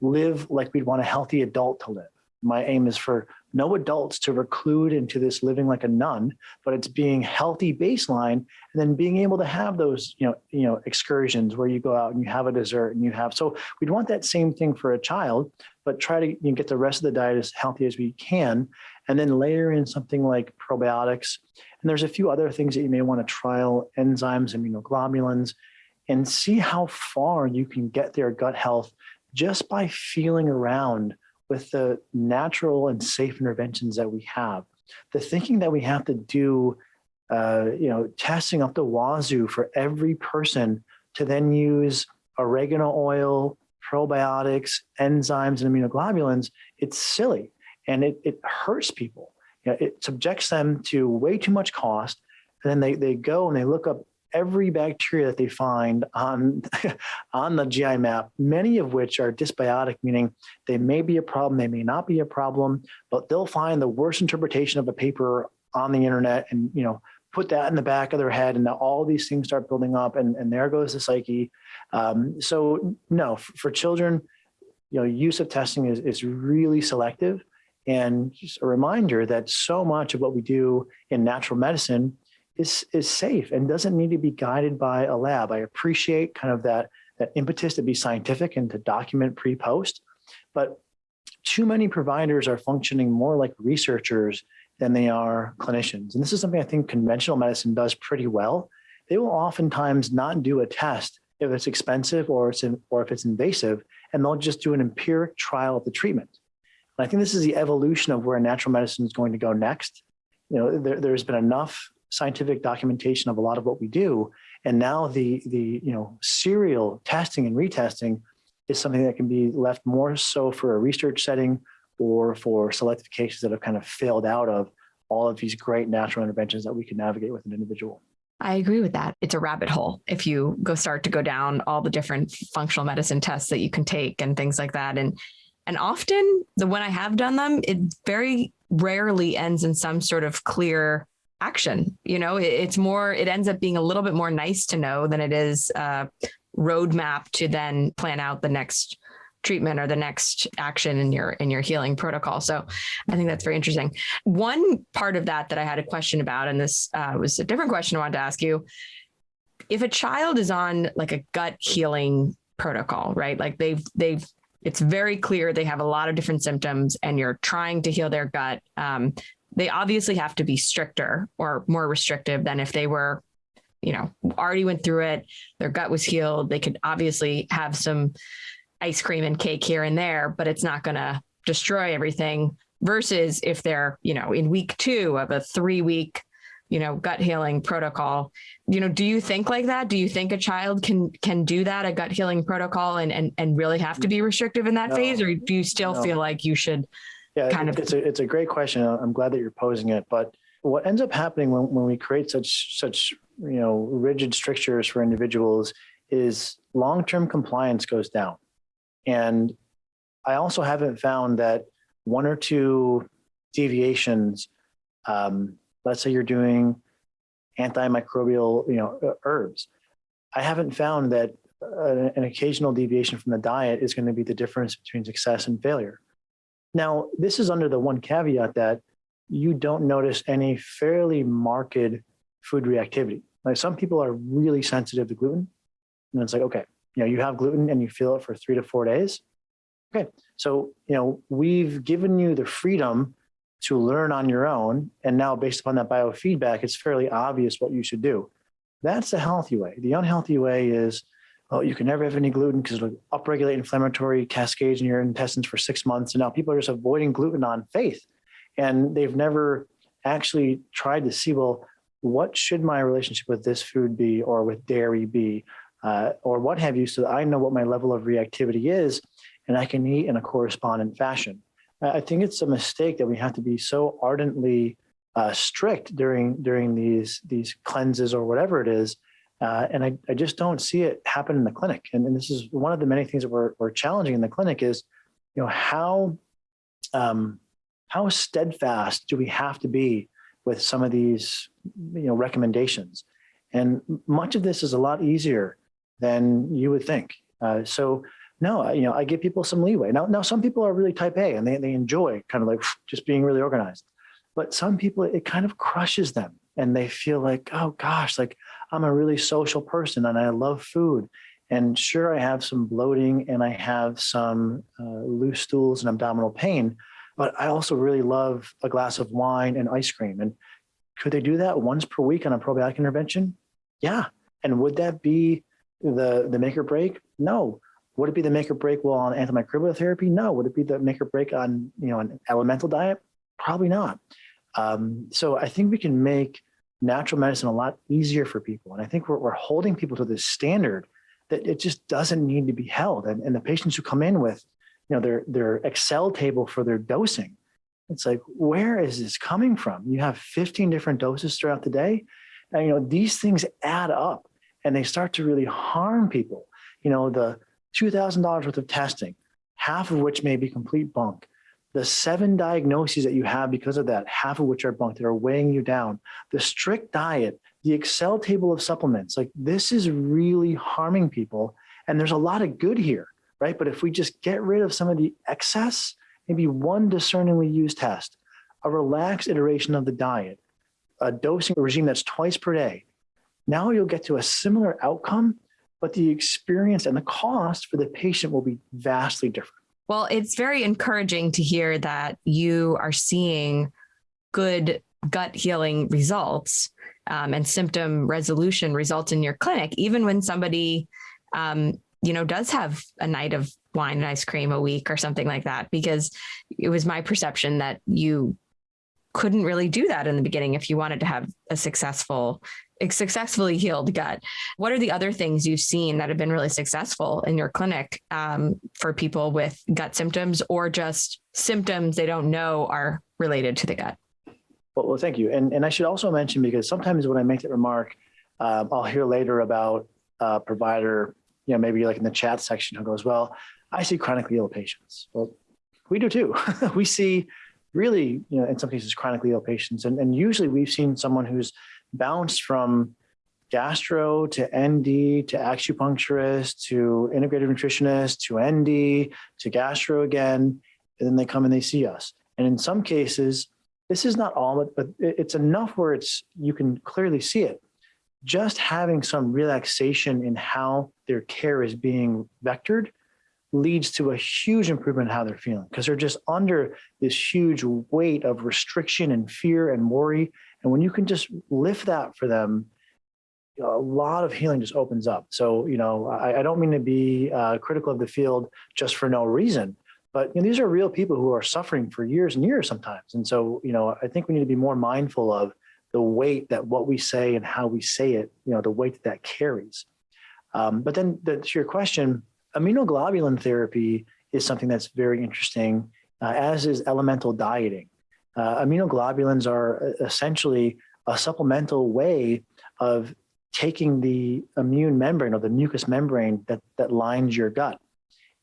live like we'd want a healthy adult to live my aim is for no adults to reclude into this living like a nun, but it's being healthy baseline and then being able to have those, you know, you know, excursions where you go out and you have a dessert and you have, so we'd want that same thing for a child, but try to you know, get the rest of the diet as healthy as we can. And then layer in something like probiotics. And there's a few other things that you may want to trial enzymes, immunoglobulins, and see how far you can get their gut health just by feeling around with the natural and safe interventions that we have. The thinking that we have to do, uh, you know, testing up the wazoo for every person to then use oregano oil, probiotics, enzymes, and immunoglobulins, it's silly and it, it hurts people. You know, it subjects them to way too much cost. And then they, they go and they look up every bacteria that they find on, on the GI map, many of which are dysbiotic, meaning they may be a problem, they may not be a problem, but they'll find the worst interpretation of a paper on the internet and, you know, put that in the back of their head and all these things start building up and, and there goes the psyche. Um, so no, for children, you know, use of testing is, is really selective and just a reminder that so much of what we do in natural medicine is is safe and doesn't need to be guided by a lab. I appreciate kind of that that impetus to be scientific and to document pre-post, but too many providers are functioning more like researchers than they are clinicians. And this is something I think conventional medicine does pretty well. They will oftentimes not do a test if it's expensive or it's in, or if it's invasive, and they'll just do an empiric trial of the treatment. And I think this is the evolution of where natural medicine is going to go next. You know, there, there's been enough scientific documentation of a lot of what we do, and now the the you know serial testing and retesting is something that can be left more so for a research setting or for selective cases that have kind of failed out of all of these great natural interventions that we can navigate with an individual. I agree with that. It's a rabbit hole if you go start to go down all the different functional medicine tests that you can take and things like that. And and often the when I have done them, it very rarely ends in some sort of clear action. You know, it, it's more, it ends up being a little bit more nice to know than it is a roadmap to then plan out the next treatment or the next action in your in your healing protocol. So I think that's very interesting. One part of that that I had a question about, and this uh, was a different question I wanted to ask you. If a child is on like a gut healing protocol, right? Like they've they've it's very clear they have a lot of different symptoms and you're trying to heal their gut. Um, they obviously have to be stricter or more restrictive than if they were, you know, already went through it, their gut was healed. They could obviously have some ice cream and cake here and there, but it's not going to destroy everything versus if they're, you know, in week two of a three week, you know, gut healing protocol. You know, do you think like that? Do you think a child can can do that, a gut healing protocol and and, and really have to be restrictive in that no, phase? Or do you still no. feel like you should yeah, kind of it's a it's a great question. I'm glad that you're posing it. But what ends up happening when, when we create such such you know rigid strictures for individuals is long-term compliance goes down and I also haven't found that one or two deviations, um, let's say you're doing antimicrobial, you know, uh, herbs. I haven't found that uh, an occasional deviation from the diet is going to be the difference between success and failure. Now, this is under the one caveat that you don't notice any fairly marked food reactivity. Like some people are really sensitive to gluten, and it's like, okay, you know, you have gluten and you feel it for three to four days. Okay, so, you know, we've given you the freedom to learn on your own. And now based upon that biofeedback, it's fairly obvious what you should do. That's the healthy way. The unhealthy way is, oh, you can never have any gluten because it'll upregulate inflammatory cascades in your intestines for six months. And now people are just avoiding gluten on faith. And they've never actually tried to see, well, what should my relationship with this food be or with dairy be? uh, or what have you, so that I know what my level of reactivity is and I can eat in a correspondent fashion. I think it's a mistake that we have to be so ardently uh, strict during during these these cleanses or whatever it is. Uh, and I, I just don't see it happen in the clinic. And, and, this is one of the many things that we're, we're challenging in the clinic is, you know, how, um, how steadfast do we have to be with some of these, you know, recommendations? And much of this is a lot easier than you would think. Uh, so no, you know, I give people some leeway. Now, now some people are really type A and they, they enjoy kind of like just being really organized. But some people, it kind of crushes them and they feel like, oh gosh, like I'm a really social person and I love food. And sure, I have some bloating and I have some uh, loose stools and abdominal pain, but I also really love a glass of wine and ice cream. And could they do that once per week on a probiotic intervention? Yeah. And would that be the, the make or break? No. Would it be the make or break well on antimicrobial therapy? No. Would it be the make or break on you know an elemental diet? Probably not. Um, so I think we can make natural medicine a lot easier for people. And I think we're, we're holding people to this standard that it just doesn't need to be held. And, and the patients who come in with, you know, their, their Excel table for their dosing, it's like, where is this coming from? You have 15 different doses throughout the day. And, you know, these things add up and they start to really harm people. You know, the $2,000 worth of testing, half of which may be complete bunk. The seven diagnoses that you have because of that, half of which are bunk that are weighing you down. The strict diet, the Excel table of supplements, like this is really harming people. And there's a lot of good here, right? But if we just get rid of some of the excess, maybe one discerningly used test, a relaxed iteration of the diet, a dosing regime that's twice per day, now you'll get to a similar outcome, but the experience and the cost for the patient will be vastly different. Well, it's very encouraging to hear that you are seeing good gut healing results um, and symptom resolution results in your clinic, even when somebody, um, you know, does have a night of wine and ice cream a week or something like that, because it was my perception that you couldn't really do that in the beginning if you wanted to have a successful successfully healed gut. What are the other things you've seen that have been really successful in your clinic um, for people with gut symptoms or just symptoms they don't know are related to the gut? Well, well thank you. And, and I should also mention, because sometimes when I make that remark, um, I'll hear later about a provider, you know, maybe like in the chat section who goes, well, I see chronically ill patients. Well, we do too. we see really, you know, in some cases, chronically ill patients. And, and usually we've seen someone who's bounced from gastro to ND to acupuncturist to integrative nutritionist to ND to gastro again, and then they come and they see us. And in some cases, this is not all, but it's enough where it's you can clearly see it. Just having some relaxation in how their care is being vectored leads to a huge improvement in how they're feeling because they're just under this huge weight of restriction and fear and worry. And when you can just lift that for them, a lot of healing just opens up. So, you know, I, I don't mean to be uh, critical of the field just for no reason, but you know, these are real people who are suffering for years and years sometimes. And so, you know, I think we need to be more mindful of the weight that what we say and how we say it, you know, the weight that that carries. Um, but then the, to your question, immunoglobulin therapy is something that's very interesting, uh, as is elemental dieting. Uh, immunoglobulins are essentially a supplemental way of taking the immune membrane or the mucous membrane that, that lines your gut.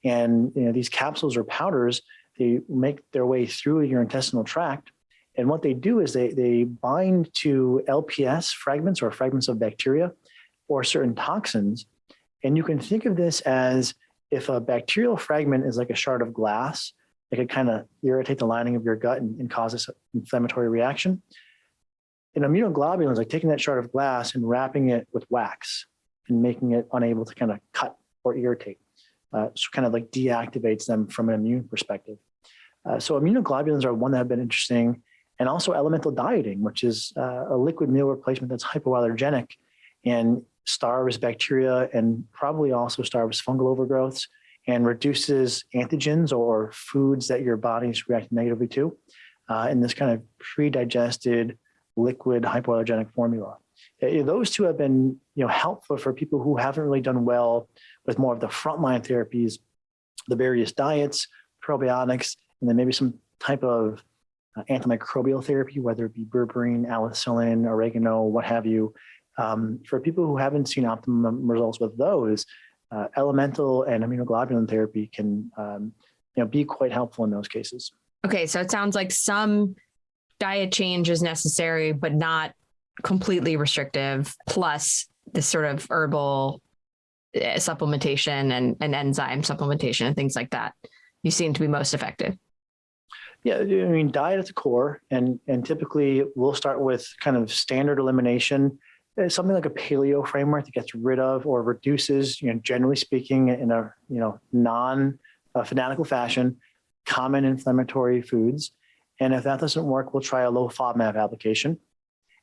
And you know, these capsules or powders, they make their way through your intestinal tract. And what they do is they, they bind to LPS fragments or fragments of bacteria or certain toxins and you can think of this as if a bacterial fragment is like a shard of glass, it could kind of irritate the lining of your gut and, and cause this inflammatory reaction. In immunoglobulins, like taking that shard of glass and wrapping it with wax and making it unable to kind of cut or irritate. Uh, so kind of like deactivates them from an immune perspective. Uh, so immunoglobulins are one that have been interesting and also elemental dieting, which is uh, a liquid meal replacement that's hypoallergenic and starves bacteria and probably also starves fungal overgrowths and reduces antigens or foods that your body is reacting negatively to uh, in this kind of pre-digested liquid hypoallergenic formula. Uh, those two have been you know, helpful for people who haven't really done well with more of the frontline therapies, the various diets, probiotics, and then maybe some type of uh, antimicrobial therapy, whether it be berberine, allicin, oregano, what have you, um, for people who haven't seen optimum results with those, uh, elemental and immunoglobulin therapy can um, you know, be quite helpful in those cases. Okay, so it sounds like some diet change is necessary, but not completely restrictive, plus this sort of herbal eh, supplementation and, and enzyme supplementation and things like that. You seem to be most effective. Yeah, I mean, diet at the core, and and typically we'll start with kind of standard elimination something like a paleo framework that gets rid of or reduces, you know, generally speaking, in a you know non uh, fanatical fashion, common inflammatory foods. And if that doesn't work, we'll try a low FODMAP application.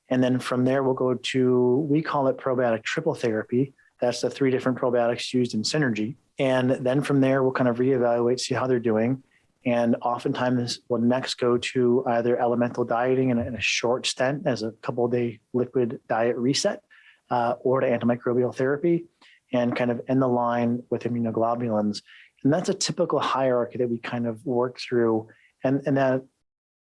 And then from there, we'll go to, we call it probiotic triple therapy. That's the three different probiotics used in synergy. And then from there, we'll kind of reevaluate, see how they're doing. And oftentimes we'll next go to either elemental dieting in a, in a short stent as a couple day liquid diet reset uh, or to antimicrobial therapy and kind of end the line with immunoglobulins. And that's a typical hierarchy that we kind of work through. And, and that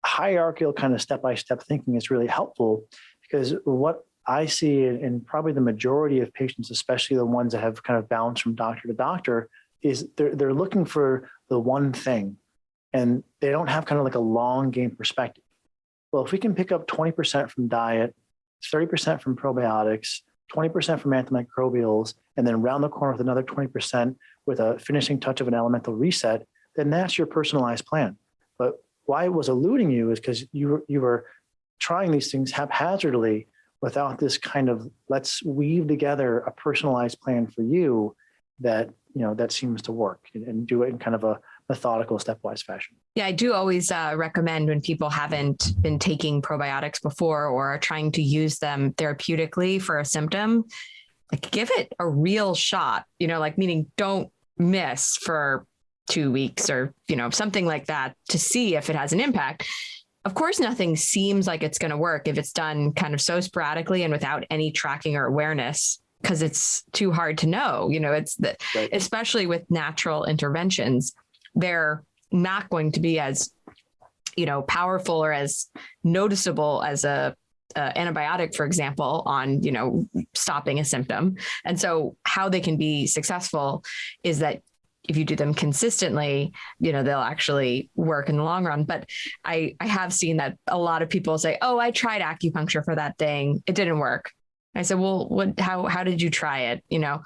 hierarchical kind of step-by-step -step thinking is really helpful because what I see in probably the majority of patients, especially the ones that have kind of bounced from doctor to doctor, is they're, they're looking for the one thing and they don't have kind of like a long game perspective. Well, if we can pick up 20% from diet, 30% from probiotics, 20% from antimicrobials, and then round the corner with another 20% with a finishing touch of an elemental reset, then that's your personalized plan. But why I was eluding you is because you were, you were trying these things haphazardly without this kind of let's weave together a personalized plan for you that you know that seems to work and, and do it in kind of a methodical stepwise fashion. Yeah i do always uh, recommend when people haven't been taking probiotics before or are trying to use them therapeutically for a symptom like give it a real shot you know like meaning don't miss for two weeks or you know something like that to see if it has an impact. Of course nothing seems like it's going to work if it's done kind of so sporadically and without any tracking or awareness because it's too hard to know you know it's the, right. especially with natural interventions they're not going to be as you know powerful or as noticeable as a antibiotic, for example, on you know stopping a symptom. And so, how they can be successful is that if you do them consistently, you know, they'll actually work in the long run. But I, I have seen that a lot of people say, Oh, I tried acupuncture for that thing. It didn't work. I said, well, what, how, how did you try it? You know,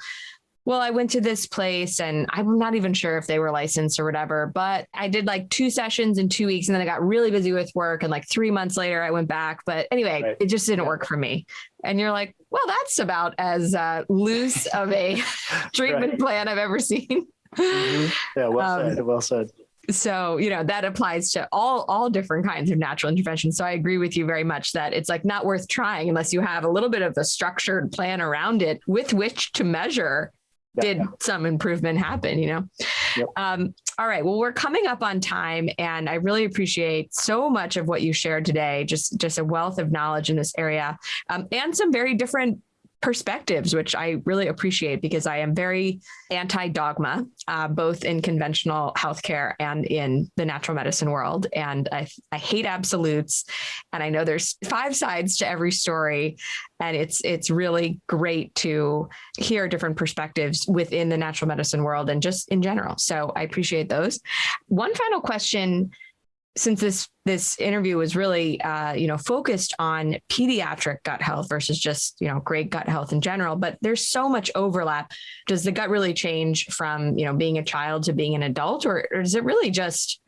well, I went to this place and I'm not even sure if they were licensed or whatever, but I did like two sessions in two weeks and then I got really busy with work. And like three months later, I went back. But anyway, right. it just didn't work for me. And you're like, well, that's about as uh, loose of a treatment right. plan I've ever seen. Mm-hmm. Yeah, well um, said. Well said so you know that applies to all all different kinds of natural interventions so i agree with you very much that it's like not worth trying unless you have a little bit of a structured plan around it with which to measure did some improvement happen you know yep. um, all right well we're coming up on time and i really appreciate so much of what you shared today just just a wealth of knowledge in this area um, and some very different perspectives, which I really appreciate because I am very anti dogma, uh, both in conventional healthcare and in the natural medicine world. And I, I hate absolutes. And I know there's five sides to every story. And it's it's really great to hear different perspectives within the natural medicine world and just in general. So I appreciate those. One final question since this this interview was really uh, you know focused on pediatric gut health versus just you know great gut health in general but there's so much overlap. Does the gut really change from you know being a child to being an adult or, or is it really just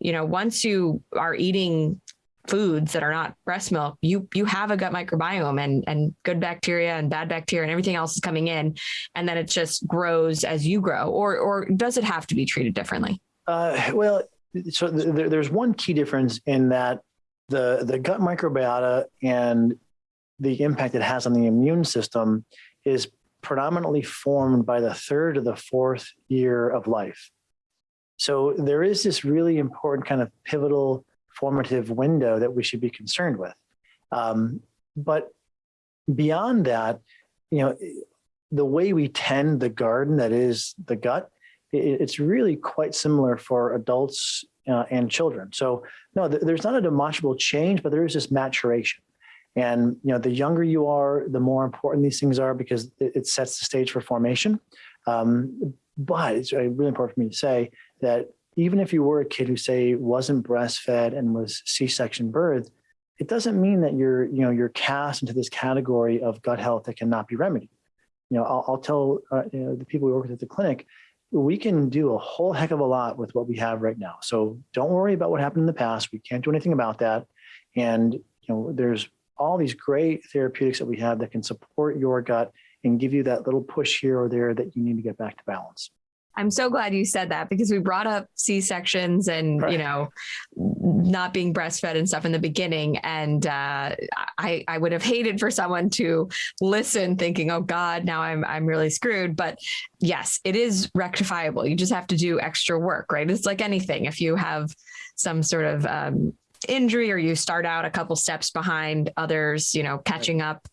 you know once you are eating foods that are not breast milk you you have a gut microbiome and and good bacteria and bad bacteria and everything else is coming in and then it just grows as you grow or or does it have to be treated differently? Uh, well so th- there's one key difference in that the the gut microbiota and the impact it has on the immune system is predominantly formed by the third or the fourth year of life. So there is this really important kind of pivotal formative window that we should be concerned with. Um, but beyond that, you know, the way we tend the garden that is the gut it's really quite similar for adults uh, and children. So no, th there's not a demonstrable change, but there is this maturation. And you know, the younger you are, the more important these things are because it, it sets the stage for formation. Um, but it's really important for me to say that even if you were a kid who say wasn't breastfed and was C-section birth, it doesn't mean that you're, you know, you're cast into this category of gut health that cannot be remedied. You know, I'll, I'll tell uh, you know, the people we work with at the clinic, we can do a whole heck of a lot with what we have right now. So don't worry about what happened in the past. We can't do anything about that. And you know, there's all these great therapeutics that we have that can support your gut and give you that little push here or there that you need to get back to balance. I'm so glad you said that because we brought up C sections and right. you know not being breastfed and stuff in the beginning, and uh, I I would have hated for someone to listen thinking, oh God, now I'm I'm really screwed. But yes, it is rectifiable. You just have to do extra work, right? It's like anything. If you have some sort of um, injury or you start out a couple steps behind others, you know, catching up,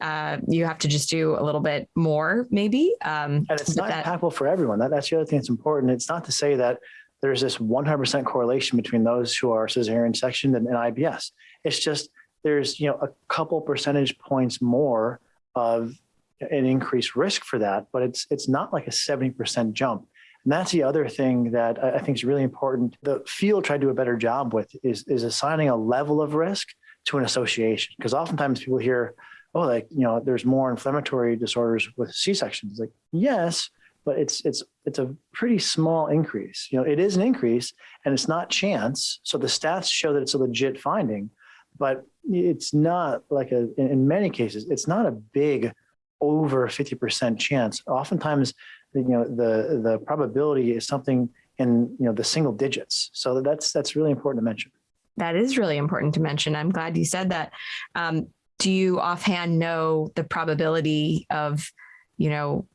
uh, you have to just do a little bit more maybe. Um, and it's not that, impactful for everyone. That, that's the other thing that's important. It's not to say that there's this 100% correlation between those who are cesarean sectioned and, and IBS. It's just there's, you know, a couple percentage points more of an increased risk for that, but it's it's not like a 70% jump. And that's the other thing that I think is really important. The field tried to do a better job with is, is assigning a level of risk to an association. Because oftentimes people hear, oh, like, you know, there's more inflammatory disorders with C-sections. Like, yes, but it's it's it's a pretty small increase. You know, it is an increase and it's not chance. So the stats show that it's a legit finding, but it's not like a, in, in many cases, it's not a big over 50% chance. Oftentimes, you know, the, the probability is something in, you know, the single digits. So that's, that's really important to mention. That is really important to mention. I'm glad you said that. Um, do you offhand know the probability of, you know,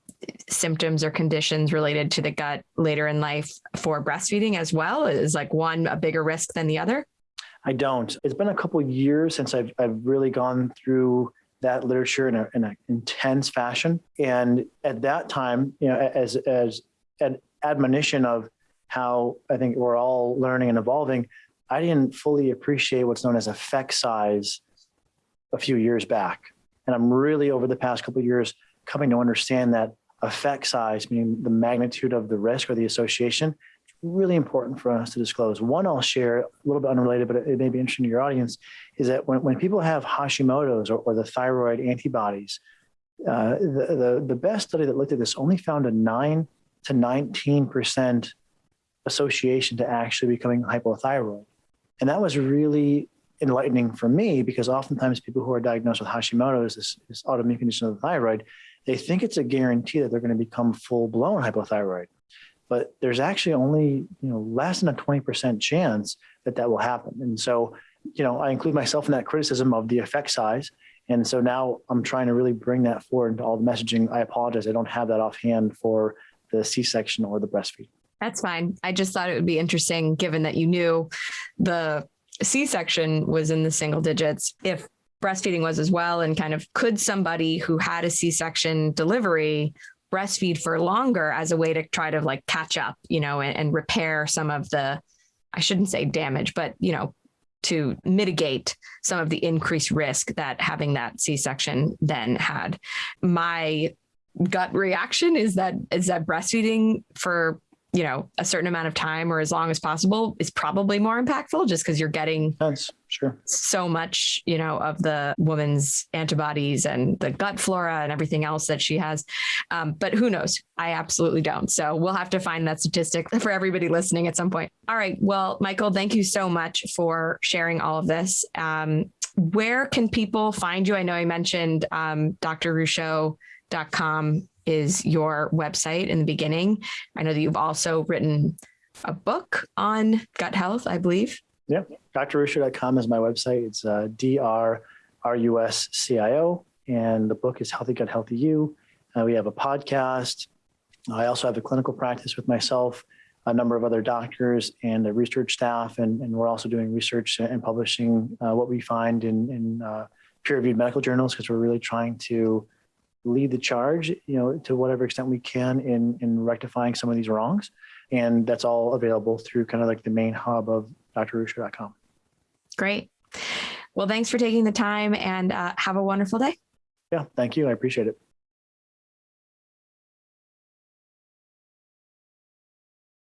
symptoms or conditions related to the gut later in life for breastfeeding as well? Is like one a bigger risk than the other? I don't. It's been a couple years since I've, I've really gone through that literature in, a, in an intense fashion. And at that time, you know, as, as an admonition of how I think we're all learning and evolving, I didn't fully appreciate what's known as effect size a few years back. And I'm really over the past couple of years coming to understand that effect size, meaning the magnitude of the risk or the association, really important for us to disclose. One I'll share, a little bit unrelated, but it may be interesting to your audience, is that when, when people have Hashimoto's or, or the thyroid antibodies, uh, the, the, the best study that looked at this only found a 9 to 19% association to actually becoming hypothyroid. And that was really enlightening for me because oftentimes people who are diagnosed with Hashimoto's, this, this autoimmune condition of the thyroid, they think it's a guarantee that they're going to become full blown hypothyroid but there's actually only you know less than a 20% chance that that will happen and so you know i include myself in that criticism of the effect size. And so now i'm trying to really bring that forward into all the messaging. I apologize. I don't have that offhand for the c-section or the breastfeed that's fine. I just thought it would be interesting given that you knew the c-section was in the single digits if breastfeeding was as well and kind of could somebody who had a c-section delivery breastfeed for longer as a way to try to like catch up, you know, and, and repair some of the, I shouldn't say damage, but, you know, to mitigate some of the increased risk that having that C-section then had. My gut reaction is that is that breastfeeding for you know a certain amount of time or as long as possible is probably more impactful just because you're getting sure. so much you know of the woman's antibodies and the gut flora and everything else that she has. Um, but who knows? I absolutely don't. So we'll have to find that statistic for everybody listening at some point. All right. Well michael thank you so much for sharing all of this. Um, where can people find you? I know i mentioned um, drruscio.com is your website in the beginning. I know that you've also written a book on gut health, I believe. Yeah, drruscio.com is my website. It's uh, D-R-R-U-S-C-I-O, and the book is Healthy Gut, Healthy You. Uh, we have a podcast. I also have a clinical practice with myself, a number of other doctors, and a research staff, and, and we're also doing research and publishing uh, what we find in, in uh, peer-reviewed medical journals because we're really trying to lead the charge, you know, to whatever extent we can in, in rectifying some of these wrongs. And that's all available through kind of like the main hub of drruscio.com. Great. Well, thanks for taking the time and uh, have a wonderful day. Yeah, thank you. I appreciate it.